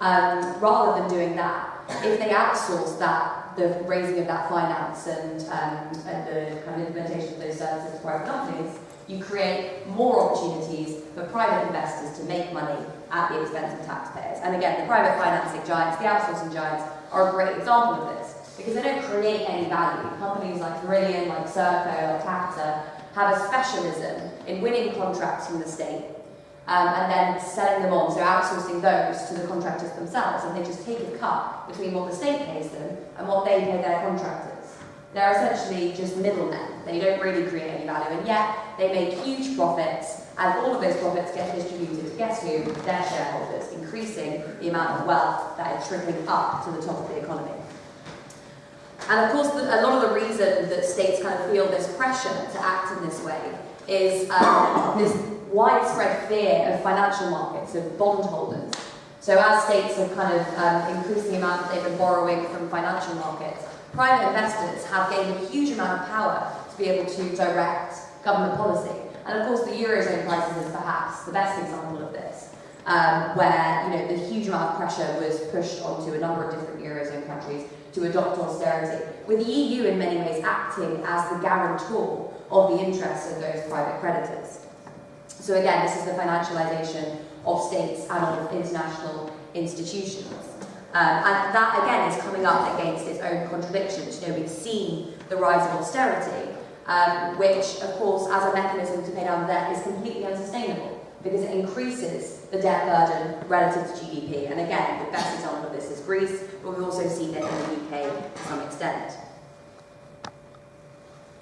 Um, rather than doing that, if they outsource that, the raising of that finance and, um, and the kind of implementation of those services to private companies, you create more opportunities for private investors to make money at the expense of taxpayers. And again, the private financing giants, the outsourcing giants, are a great example of this because they don't create any value. Companies like Carillion, like Serco, like Capita have a specialism in winning contracts from the state um, and then selling them on, so outsourcing those to the contractors themselves, and they just take a cut between what the state pays them and what they pay their contractors. They're essentially just middlemen. They don't really create any value, and yet they make huge profits, and all of those profits get distributed to guess who? Their shareholders, increasing the amount of wealth that is trickling up to the top of the economy. And of course, a lot of the reason that states kind of feel this pressure to act in this way is um, this widespread fear of financial markets, of bondholders. So as states have kind of um, increased the amount that they've been borrowing from financial markets, private investors have gained a huge amount of power to be able to direct government policy. And of course the Eurozone crisis is perhaps the best example of this, um, where you know the huge amount of pressure was pushed onto a number of different Eurozone countries to adopt austerity, with the EU in many ways acting as the guarantor of the interests of those private creditors. So again, this is the financialisation of states and of international institutions. Um, and that, again, is coming up against its own contradictions. You know, we've seen the rise of austerity, um, which, of course, as a mechanism to pay down debt is completely unsustainable. because it increases the debt burden relative to GDP. And again, the best example of this is Greece, but we've also seen it in the UK to some extent.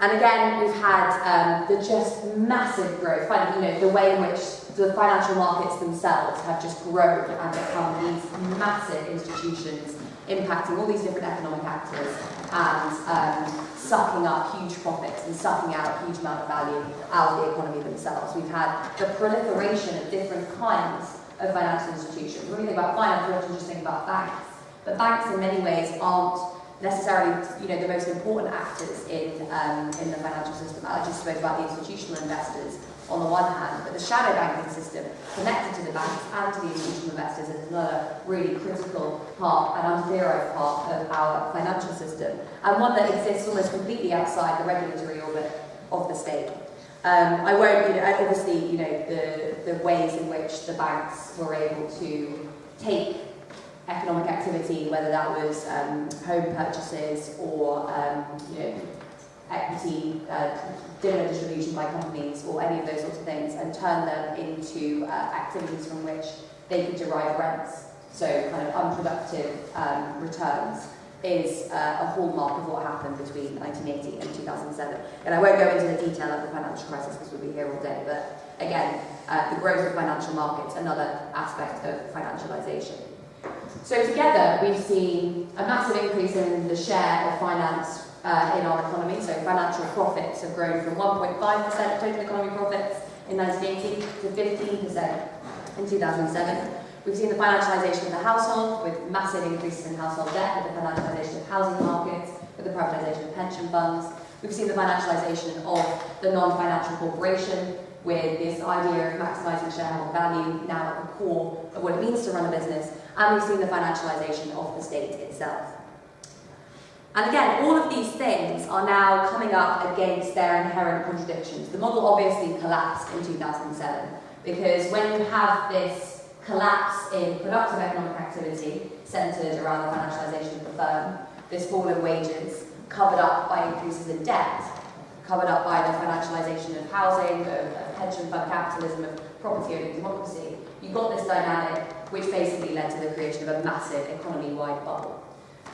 And again, we've had um, the just massive growth, you know, the way in which the financial markets themselves have just grown and become these massive institutions impacting all these different economic actors and um, sucking up huge profits and sucking out a huge amount of value out of the economy themselves. We've had the proliferation of different kinds of financial institutions. When we think about finance, we often just think about banks. But banks in many ways aren't necessarily you know, the most important actors in, um, in the financial system. I just spoke about the institutional investors on the one hand, but the shadow banking system connected to the banks and to the institutional investors is another really critical part, an untheorized part of our financial system, and one that exists almost completely outside the regulatory orbit of the state. Um, I won't, you know, obviously, you know, the, the ways in which the banks were able to take economic activity, whether that was um, home purchases or um, you know, equity, uh, dividend distribution by companies or any of those sorts of things and turn them into uh, activities from which they can derive rents, so kind of unproductive um, returns is uh, a hallmark of what happened between 1980 and 2007. And I won't go into the detail of the financial crisis because we'll be here all day, but again, uh, the growth of financial markets, another aspect of financialisation. So together, we've seen a massive increase in the share of finance uh, in our economy. So financial profits have grown from 1.5% of total economy profits in 1980 to 15% in 2007. We've seen the financialisation of the household with massive increases in household debt, with the financialisation of housing markets, with the privatisation of pension funds. We've seen the financialisation of the non-financial corporation with this idea of maximising shareholder value now at the core of what it means to run a business. And we've seen the financialisation of the state itself. And again, all of these things are now coming up against their inherent contradictions. The model obviously collapsed in 2007 because when you have this collapse in productive economic activity centred around the financialization of the firm, this fall in wages, covered up by increases in debt, covered up by the financialization of housing, of, of pension fund capitalism, of property owning democracy, you got this dynamic which basically led to the creation of a massive economy-wide bubble.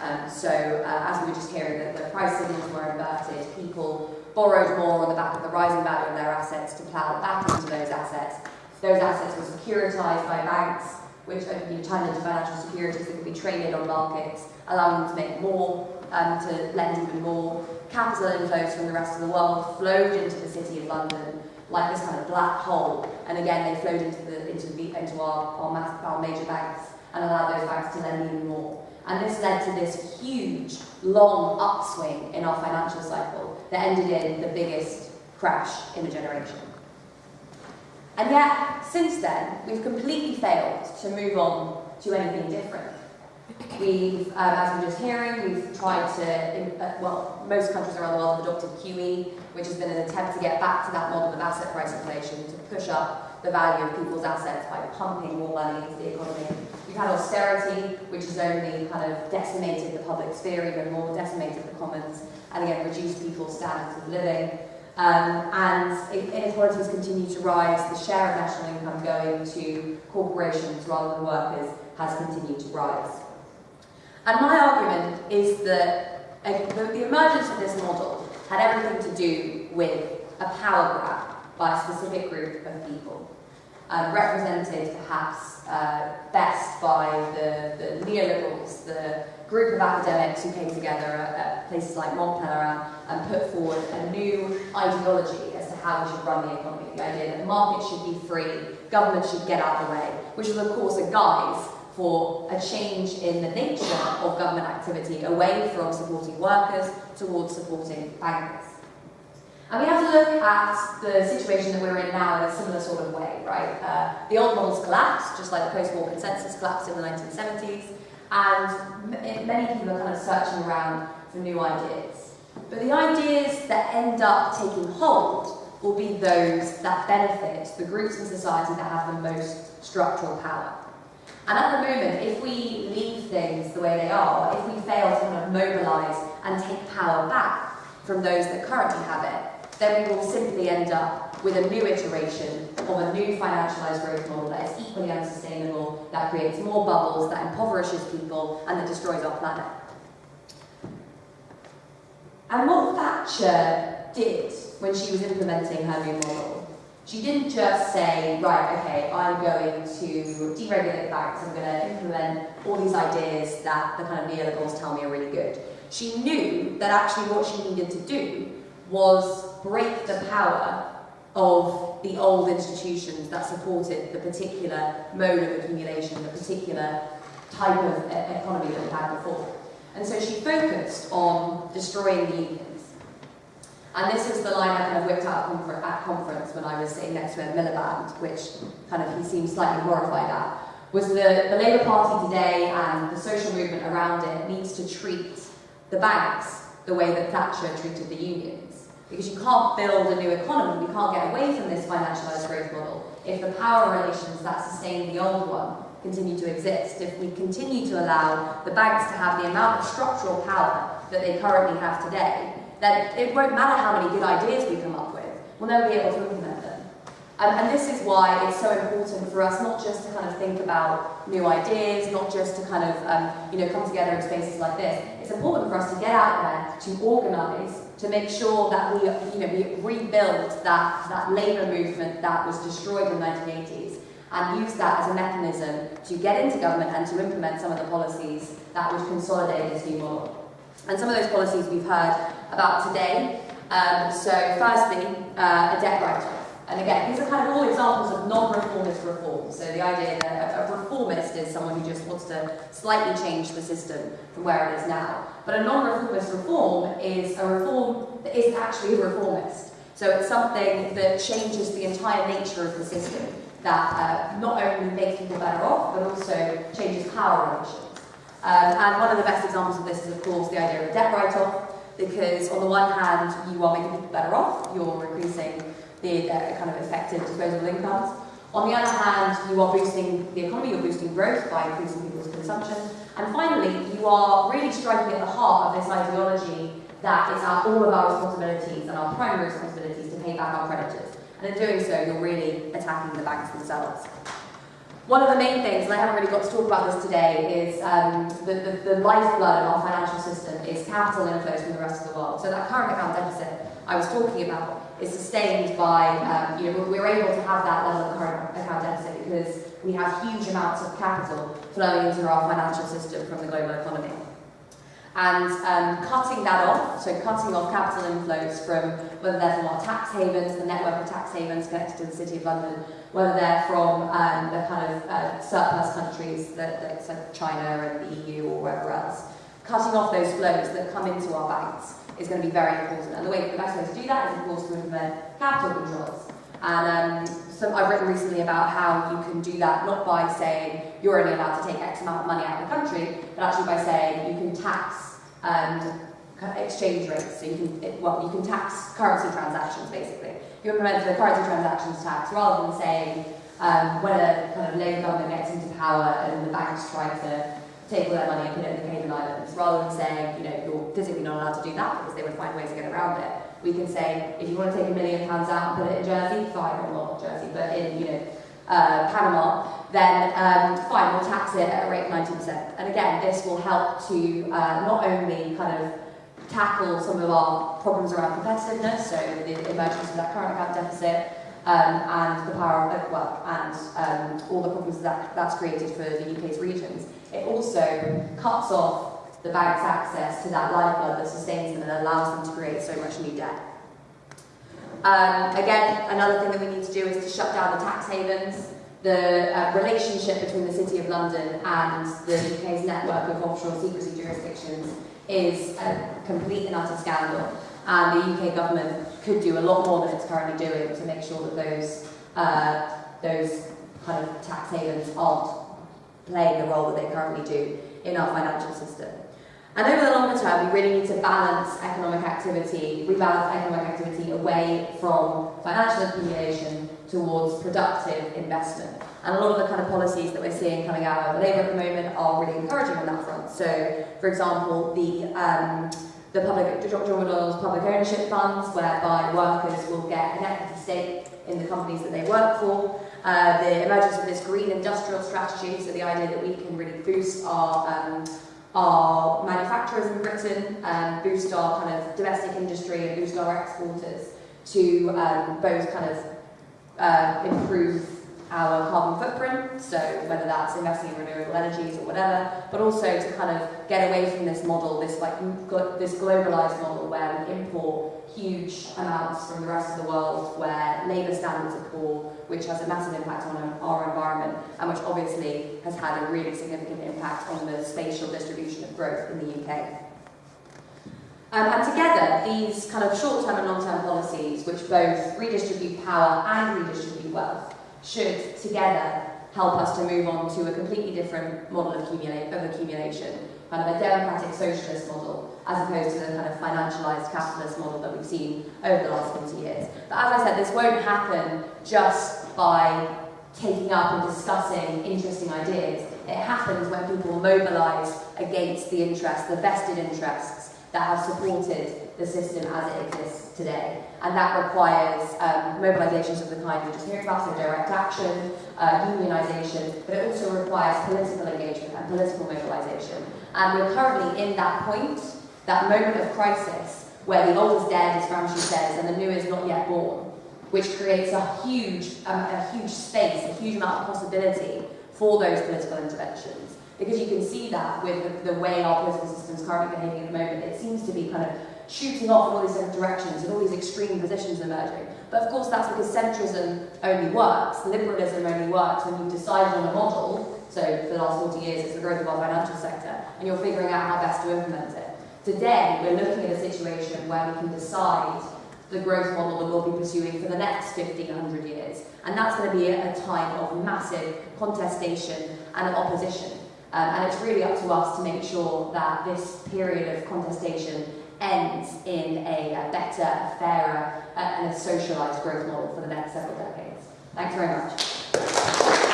Um, so uh, as we were just hearing, that the price signals were inverted, people borrowed more on the back of the rising value of their assets to plough back into those assets. Those assets were securitized by banks, which you turned into financial securities that could be traded on markets, allowing them to make more, um, to lend even more. Capital inflows from the rest of the world flowed into the city of London like this kind of black hole, and again they flowed into the into the into our our, mass, our major banks and allowed those banks to lend even more. And this led to this huge, long upswing in our financial cycle that ended in the biggest crash in a generation. And yet, since then, we've completely failed to move on to anything different. We've, um, as we're just hearing, we've tried to, uh, well, most countries around the world have adopted QE, which has been an attempt to get back to that model of asset price inflation, to push up the value of people's assets by pumping more money into the economy. We've had austerity, which has only kind of decimated the public sphere even more, decimated the commons, and again reduced people's standards of living. Um, and inequalities continue to rise. The share of national income going to corporations rather than workers has continued to rise. And my argument is that the emergence of this model had everything to do with a power grab by a specific group of people um, represented perhaps uh, best by the, the neoliberals, the group of academics who came together at, at places like Mont Pelerin and put forward a new ideology as to how we should run the economy. The idea that markets should be free, government should get out of the way, which was of course a guise for a change in the nature of government activity away from supporting workers towards supporting bankers. And we have to look at the situation that we're in now in a similar sort of way, right? Uh, the old models collapsed, just like the post-war consensus collapsed in the 1970s, and many people are kind of searching around for new ideas. But the ideas that end up taking hold will be those that benefit the groups in society that have the most structural power. And at the moment, if we leave things the way they are, if we fail to kind of mobilise and take power back from those that currently have it, then we will simply end up with a new iteration of a new financialised growth model that is equally unsustainable, that creates more bubbles, that impoverishes people, and that destroys our planet. And what Thatcher did when she was implementing her new model she didn't just say, right, okay, I'm going to deregulate banks, I'm going to implement all these ideas that the kind of neoliberals tell me are really good. She knew that actually what she needed to do was break the power of the old institutions that supported the particular mode of accumulation, the particular type of economy that we had before. And so she focused on destroying the unions. And this is the line I kind of whipped out at conference when I was sitting next to Ed Miliband, which kind of he seemed slightly horrified at, was that the Labour Party today and the social movement around it needs to treat the banks the way that Thatcher treated the unions. Because you can't build a new economy, we can't get away from this financialised growth model if the power relations that sustain the old one continue to exist, if we continue to allow the banks to have the amount of structural power that they currently have today, then it won't matter how many good ideas we come up with, we'll never be able to. And this is why it's so important for us not just to kind of think about new ideas, not just to kind of um, you know come together in spaces like this. It's important for us to get out there, to organise, to make sure that we you know we rebuild that that labour movement that was destroyed in the 1980s and use that as a mechanism to get into government and to implement some of the policies that would consolidate this new model. And some of those policies we've heard about today. Um, so firstly, uh, a debt write-off. And again, these are kind of all examples of non-reformist reform. So the idea that a, reformist is someone who just wants to slightly change the system from where it is now. But a non-reformist reform is a reform that isn't actually a reformist. So it's something that changes the entire nature of the system, that uh, not only makes people better off, but also changes power relations. Um, and one of the best examples of this is, of course, the idea of a debt write-off, because on the one hand, you are making people better off, you're increasing the uh, kind of effective disposable incomes. On the other hand, you are boosting the economy, you're boosting growth by increasing people's consumption. And finally, you are really striking at the heart of this ideology that it's our, all of our responsibilities and our primary responsibilities to pay back our creditors. And in doing so, you're really attacking the banks themselves. One of the main things, and I haven't really got to talk about this today, is um, the, the, the lifeblood of our financial system is capital inflows from the rest of the world. So that current account deficit I was talking about is sustained by, um, you know, we're able to have that level of current account deficit because we have huge amounts of capital flowing into our financial system from the global economy. And um, cutting that off, so cutting off capital inflows from whether they're from our tax havens, the network of tax havens connected to the City of London, whether they're from um, the kind of uh, surplus countries, that, that, China and the EU or wherever else. Cutting off those flows that come into our banks is going to be very important. And the, way, the best way to do that is, of course, to implement capital controls. And um, so I've written recently about how you can do that not by saying you're only allowed to take X amount of money out of the country, but actually by saying you can tax um, exchange rates. So you can, well, you can tax currency transactions basically you implement the currency transactions tax rather than saying um, when a kind of Labour government gets into power and the banks try to take all their money and put it in the Cayman Islands, rather than saying, you know, you're physically not allowed to do that because they would find ways to get around it. We can say, if you want to take a million pounds out and put it in Jersey, fine, or not Jersey, but in, you know, uh, Panama, then um, fine, we'll tax it at a rate of 90%. And again, this will help to uh, not only kind of tackle some of our problems around competitiveness, so the emergence of that current account deficit, um, and the power of, well, and um, all the problems that that's created for the UK's regions. It also cuts off the bank's access to that lifeblood that sustains them and allows them to create so much new debt. Um, again, another thing that we need to do is to shut down the tax havens. The uh, relationship between the City of London and the UK's network of offshore secrecy jurisdictions is a complete and utter scandal. And the UK government could do a lot more than it's currently doing to make sure that those, uh, those kind of tax havens aren't playing the role that they currently do in our financial system. And over the longer term, we really need to balance economic activity, rebalance economic activity away from financial accumulation towards productive investment. And a lot of the kind of policies that we're seeing coming out of Labour at the moment are really encouraging on that front. So, for example, the um, the public, John McDonnell's public ownership funds, whereby workers will get an equity stake in the companies that they work for. Uh, the emergence of this green industrial strategy, so the idea that we can really boost our um, our manufacturers in Britain, um, boost our kind of domestic industry and boost our exporters to um, both kind of uh, improve our carbon footprint, so whether that's investing in renewable energies or whatever, but also to kind of get away from this model, this like this globalized model where we import huge amounts from the rest of the world, where labour standards are poor, which has a massive impact on our environment, and which obviously has had a really significant impact on the spatial distribution of growth in the UK. Um, and together, these kind of short-term and long-term policies, which both redistribute power and redistribute wealth, should together help us to move on to a completely different model of, accumula of accumulation, kind of a democratic socialist model, as opposed to the kind of financialized capitalist model that we've seen over the last 40 years. But as I said, this won't happen just by taking up and discussing interesting ideas. It happens when people mobilize against the interests, the vested interests that have supported the system as it exists today. And that requires um, mobilisations of the kind we're just hearing about, so direct action, uh, unionisation, but it also requires political engagement and political mobilisation. And we're currently in that point, that moment of crisis, where the old is dead, as Gramsci says, and the new is not yet born, which creates a huge, um, a huge space, a huge amount of possibility for those political interventions. Because you can see that with the, the way our political system is currently behaving at the moment, it seems to be kind of shooting off in all these different directions and all these extreme positions emerging. But of course that's because centrism only works, liberalism only works when you've decided on a model, so for the last 40 years it's the growth of our financial sector, and you're figuring out how best to implement it. Today we're looking at a situation where we can decide the growth model that we'll be pursuing for the next 50, 100 years. And that's going to be a time of massive contestation and opposition. Um, and it's really up to us to make sure that this period of contestation ends in a, a better, fairer, uh, and a socialised growth model for the next several decades. Thanks very much.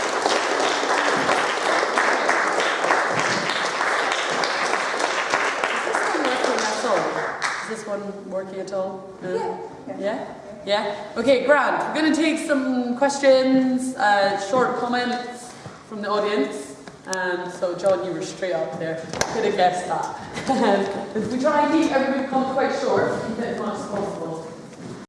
Is this one working at all? Yeah. Yeah? Yeah? Okay, Grant. We're going to take some questions, uh, short comments from the audience. Um, so John, you were straight up there. Could have guessed that. we try and keep everybody quite short, keep it